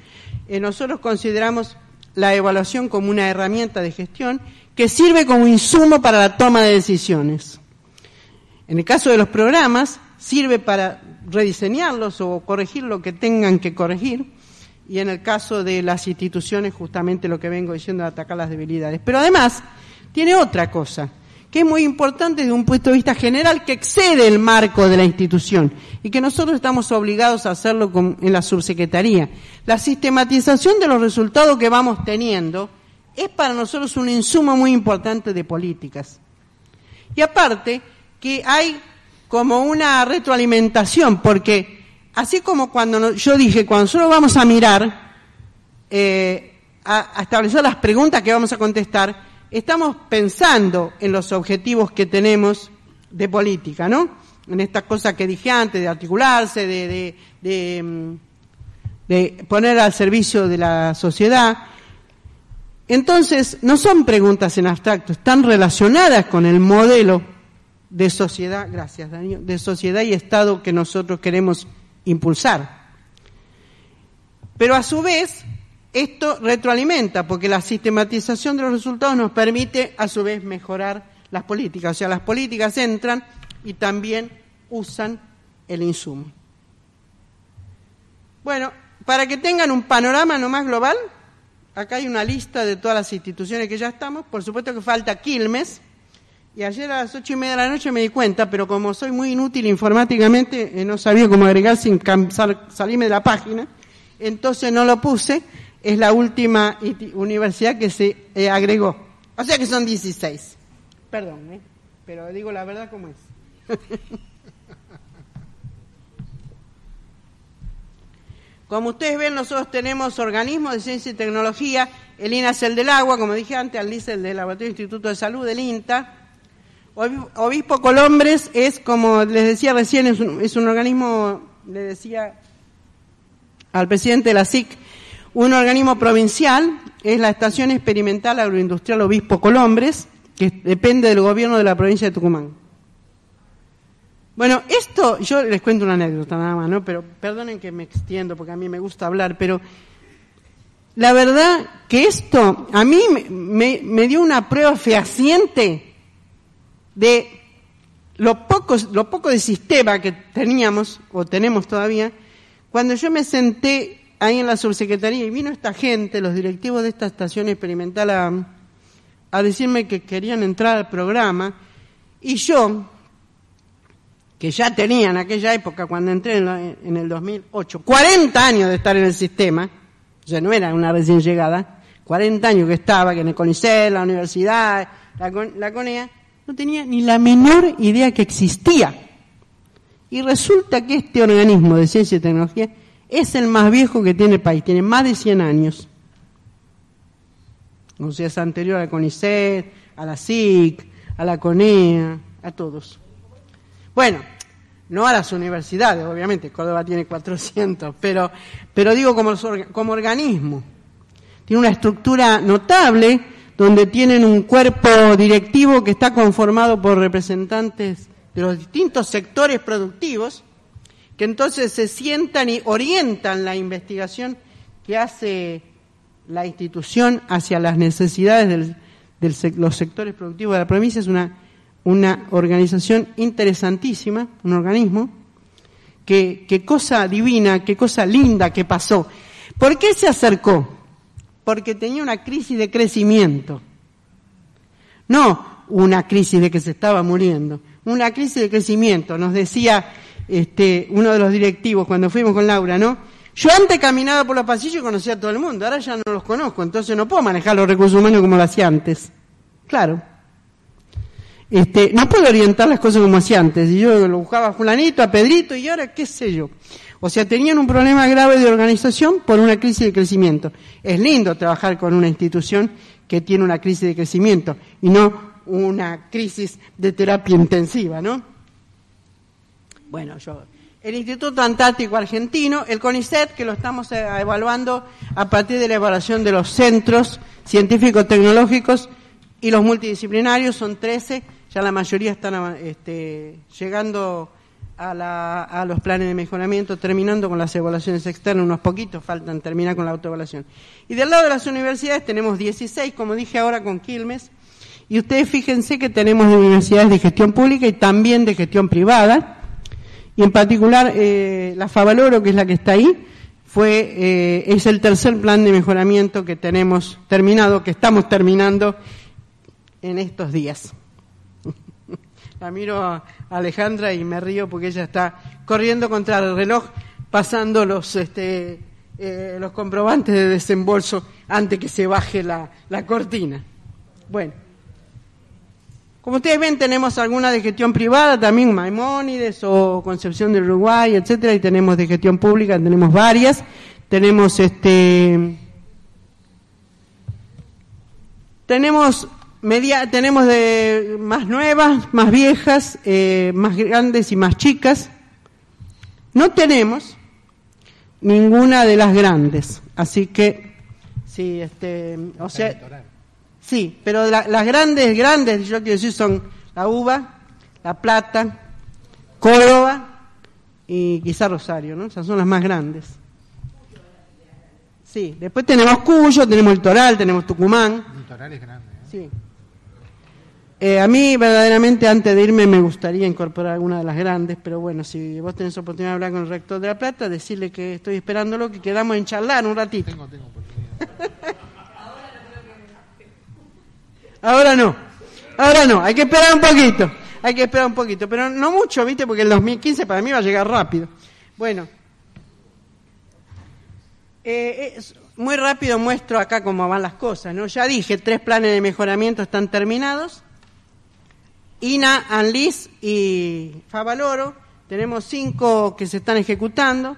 eh, nosotros consideramos la evaluación como una herramienta de gestión que sirve como insumo para la toma de decisiones. En el caso de los programas, sirve para rediseñarlos o corregir lo que tengan que corregir, y en el caso de las instituciones, justamente lo que vengo diciendo, atacar las debilidades. Pero además, tiene otra cosa, que es muy importante desde un punto de vista general, que excede el marco de la institución y que nosotros estamos obligados a hacerlo en la subsecretaría. La sistematización de los resultados que vamos teniendo es para nosotros un insumo muy importante de políticas. Y aparte, que hay como una retroalimentación, porque así como cuando yo dije, cuando solo vamos a mirar, eh, a, establecer las preguntas que vamos a contestar, estamos pensando en los objetivos que tenemos de política, ¿no? En estas cosas que dije antes, de articularse, de, mm, de poner al servicio de la sociedad. Entonces, no son preguntas en abstracto, están relacionadas con el modelo de sociedad, gracias Daniel, de sociedad y Estado que nosotros queremos impulsar. Pero a su vez, esto retroalimenta, porque la sistematización de los resultados nos permite a su vez mejorar las políticas. O sea, las políticas entran y también usan el insumo. Bueno, para que tengan un panorama no más global, acá hay una lista de todas las instituciones que ya estamos. Por supuesto que falta Quilmes, y ayer a las ocho y media de la noche me di cuenta, pero como soy muy inútil informáticamente, eh, no sabía cómo agregar sin salirme de la página, entonces no lo puse. Es la última universidad que se eh, agregó. O sea que son 16. Perdón, ¿eh? pero digo la verdad como es. Como ustedes ven, nosotros tenemos organismos de ciencia y tecnología, el INA es el del agua, como dije antes, al el del Laboratorio Instituto de Salud, del INTA, Obispo Colombres es, como les decía recién, es un, organismo, le decía al presidente de la SIC, un organismo provincial, es la Estación Experimental Agroindustrial Obispo Colombres, que depende del gobierno de la provincia de Tucumán. Bueno, esto, yo les cuento una anécdota nada más, ¿no? Pero perdonen que me extiendo porque a mí me gusta hablar, pero la verdad que esto a mí me, me dio una prueba fehaciente de lo poco, de sistema que teníamos, o tenemos todavía, cuando yo me senté ahí en la subsecretaría y vino esta gente, los directivos de esta estación experimental, a, decirme que querían entrar al programa, y yo, que ya tenía en aquella época, cuando entré en, el 2008, 40 años de estar en el sistema, ya no era una recién llegada, 40 años que estaba, que en el CONICET, la universidad, la, la CONEA, no tenía ni la menor idea que existía. Y resulta que este organismo de ciencia y tecnología es el más viejo que tiene el país, tiene más de 100 años. O sea, es anterior a CONICET, a la SIC, a la CONEA, a todos. Bueno, no a las universidades, obviamente, Córdoba tiene 400, pero, pero digo como, como organismo. Tiene una estructura notable donde tienen un cuerpo directivo que está conformado por representantes de los distintos sectores productivos, que entonces se sientan y orientan la investigación que hace la institución hacia las necesidades de los sectores productivos de la provincia. Es una, una organización interesantísima, un organismo. Qué cosa divina, qué cosa linda que pasó. ¿Por qué se acercó? Porque tenía una crisis de crecimiento. No una crisis de que se estaba muriendo, una crisis de crecimiento. Nos decía este, uno de los directivos cuando fuimos con Laura, ¿no? Yo antes caminaba por los pasillos y conocía a todo el mundo, ahora ya no los conozco, entonces no puedo manejar los recursos humanos como lo hacía antes. Claro. Este, no puedo orientar las cosas como hacía antes. Y yo lo buscaba a fulanito, a Pedrito, y ahora qué sé yo. O sea, tenían un problema grave de organización por una crisis de crecimiento. Es lindo trabajar con una institución que tiene una crisis de crecimiento y no una crisis de terapia intensiva, ¿no? Bueno, yo, el Instituto Antártico Argentino, el CONICET, que lo estamos eh, evaluando a partir de la evaluación de los centros científicos tecnológicos y los multidisciplinarios, son 13, ya la mayoría están este, llegando a, la- a los planes de mejoramiento, terminando con las evaluaciones externas, unos poquitos faltan terminar con la autoevaluación. Y del lado de las universidades tenemos 16, como dije ahora con Quilmes, y ustedes fíjense que tenemos universidades de gestión pública y también de gestión privada, y en particular eh, la Favaloro, que es la que está ahí, fue, eh, es el tercer plan de mejoramiento que tenemos terminado, que estamos terminando en estos días. La miro a Alejandra y me río porque ella está corriendo contra el reloj, pasando los, este, eh, los comprobantes de desembolso antes que se baje la, la cortina. Bueno, como ustedes ven, tenemos alguna de gestión privada, también Maimónides o Concepción del Uruguay, etcétera, y tenemos de gestión pública, tenemos varias. Tenemos este tenemos media, tenemos de más nuevas, más viejas, eh, más grandes y más chicas. No tenemos ninguna de las grandes, así que sí, este, o sea, sí, pero la- las grandes, grandes, yo quiero decir, son la Uva, La Plata, Córdoba y quizá Rosario, ¿no? Esas son las más grandes. Sí, después tenemos Cuyo, tenemos el Toral, tenemos Tucumán. Litoral es grande. ¿eh? Sí. Eh, a mí, verdaderamente, antes de irme, me gustaría incorporar alguna de las grandes, pero bueno, si vos tenés oportunidad de hablar con el rector de La Plata, decirle que estoy esperándolo, que quedamos en charlar un ratito. Tengo, tengo oportunidad. Ahora no, ahora no, hay que esperar un poquito, hay que esperar un poquito, pero no mucho, ¿viste? Porque el 2015 para mí va a llegar rápido. Bueno, eh, es- muy rápido muestro acá cómo van las cosas, ¿no? Ya dije, tres planes de mejoramiento están terminados. INA, ANLIS y Favaloro. Tenemos cinco que se están ejecutando,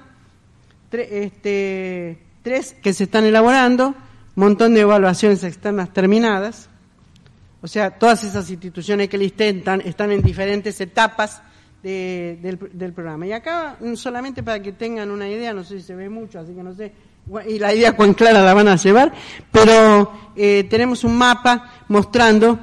este, tres que se están elaborando, montón de evaluaciones externas terminadas. O sea, todas esas instituciones que listé están, están en diferentes etapas de- del, del programa. Y acá, mm, solamente para que tengan una idea, no sé si se ve mucho, así que no sé, y la idea cuán clara la van a llevar, pero eh, tenemos un mapa mostrando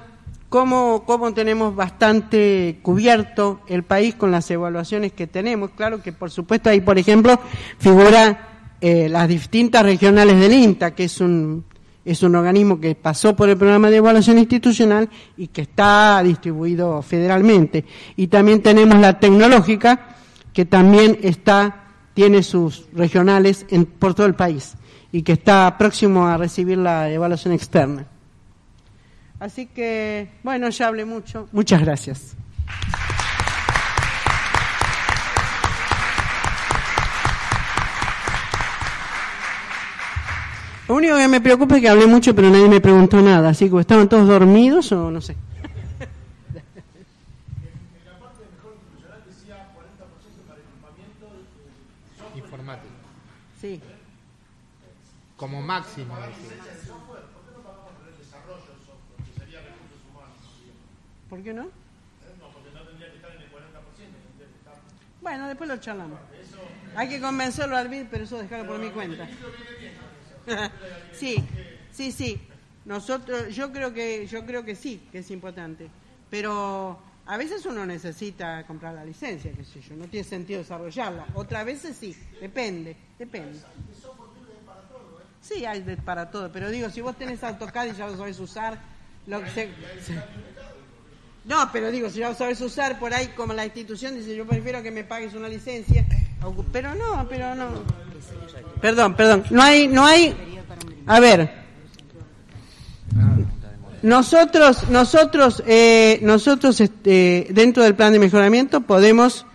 cómo, cómo tenemos bastante cubierto el país con las evaluaciones que tenemos. Claro que, por supuesto, ahí, por ejemplo, figura eh, las distintas regionales del INTA, que es un, es un organismo que pasó por el programa de evaluación institucional y que está distribuido federalmente. Y también tenemos la tecnológica, que también está, tiene sus regionales en, por todo el país y que está próximo a recibir la evaluación externa. Así que, bueno, ya hablé mucho. Muchas gracias. Lo único que me preocupa es que hablé mucho, pero nadie me preguntó nada. Así que estaban todos dormidos o no sé. Informático. Sí. Como máximo. decía. ¿Por qué no? Bueno, después lo charlamos. Hay que convencerlo al BID, pero eso dejarlo por mi cuenta. sí, sí, sí. Nosotros, yo creo que, yo creo que sí, que es importante. Pero a veces uno necesita comprar la licencia, qué sé yo. No tiene sentido desarrollarla. Otras veces sí, depende, depende. Sí, hay de- para todo. Pero digo, si vos tenés AutoCAD y ya lo sabés usar, lo que se- se- no, pero digo, si lo sabes usar por ahí, como la institución dice, yo prefiero que me pagues una licencia. Pero no, pero no. Perdón, perdón. No hay, no hay. A ver. Nosotros, nosotros, eh, nosotros, este, dentro del plan de mejoramiento podemos,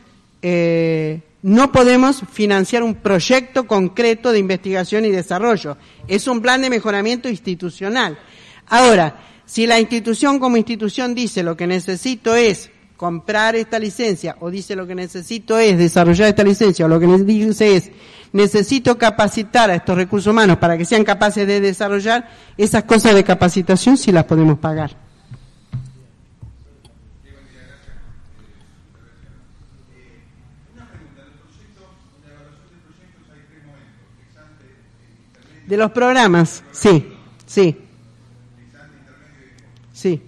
eh, no podemos financiar un proyecto concreto de investigación y desarrollo. Es un plan de mejoramiento institucional. Ahora, si la institución como institución dice lo que necesito es comprar esta licencia o dice lo que necesito es desarrollar esta licencia o lo que dice es necesito capacitar a estos recursos humanos para que sean capaces de desarrollar esas cosas de capacitación si las podemos pagar. De los programas, sí, sí. Sí.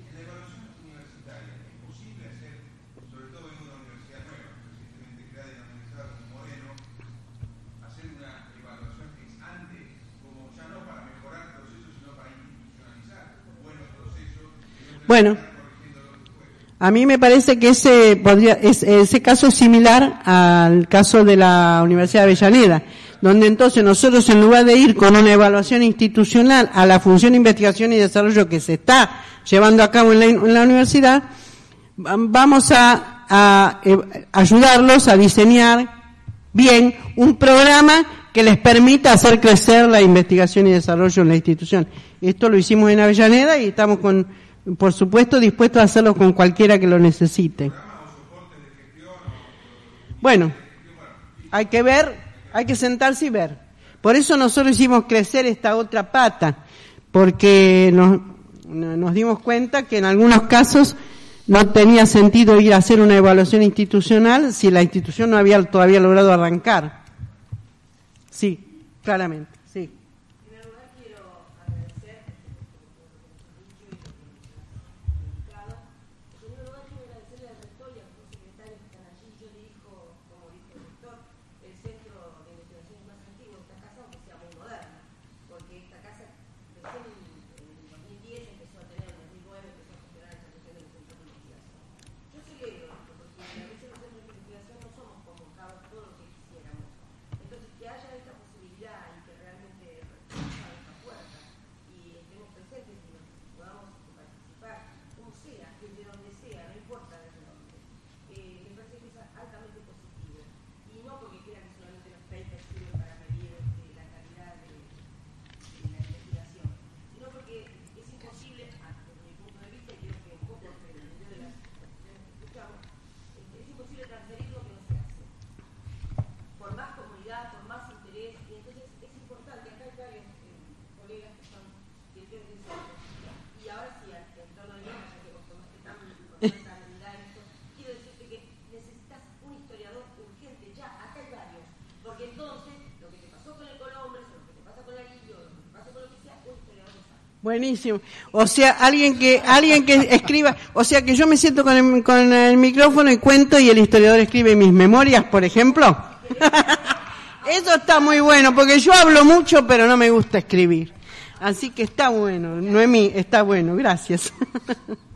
Bueno, a mí me parece que ese, podría, ese, ese caso es similar al caso de la Universidad de Avellaneda donde entonces nosotros en lugar de ir con una evaluación institucional a la función de investigación y desarrollo que se está llevando a cabo en la, universidad, vamos a, a, eh, ayudarlos a diseñar bien un programa que les permita hacer crecer la investigación y desarrollo en la institución. Esto lo hicimos en Avellaneda y estamos con, por supuesto, dispuestos a hacerlo con cualquiera que lo necesite. Bueno, hay que ver, hay que sentarse y ver. Por eso nosotros hicimos crecer esta otra pata, porque nos, dimos cuenta que en algunos casos no tenía sentido ir a hacer una evaluación institucional si la institución no había todavía logrado arrancar. Sí, claramente. Buenísimo. O sea, alguien que alguien que escriba, o sea, que yo me siento con el, con el micrófono y cuento y el historiador escribe mis memorias, por ejemplo. Eso está muy bueno, porque yo hablo mucho, pero no me gusta escribir. Así que está bueno. Noemí, está bueno. Gracias.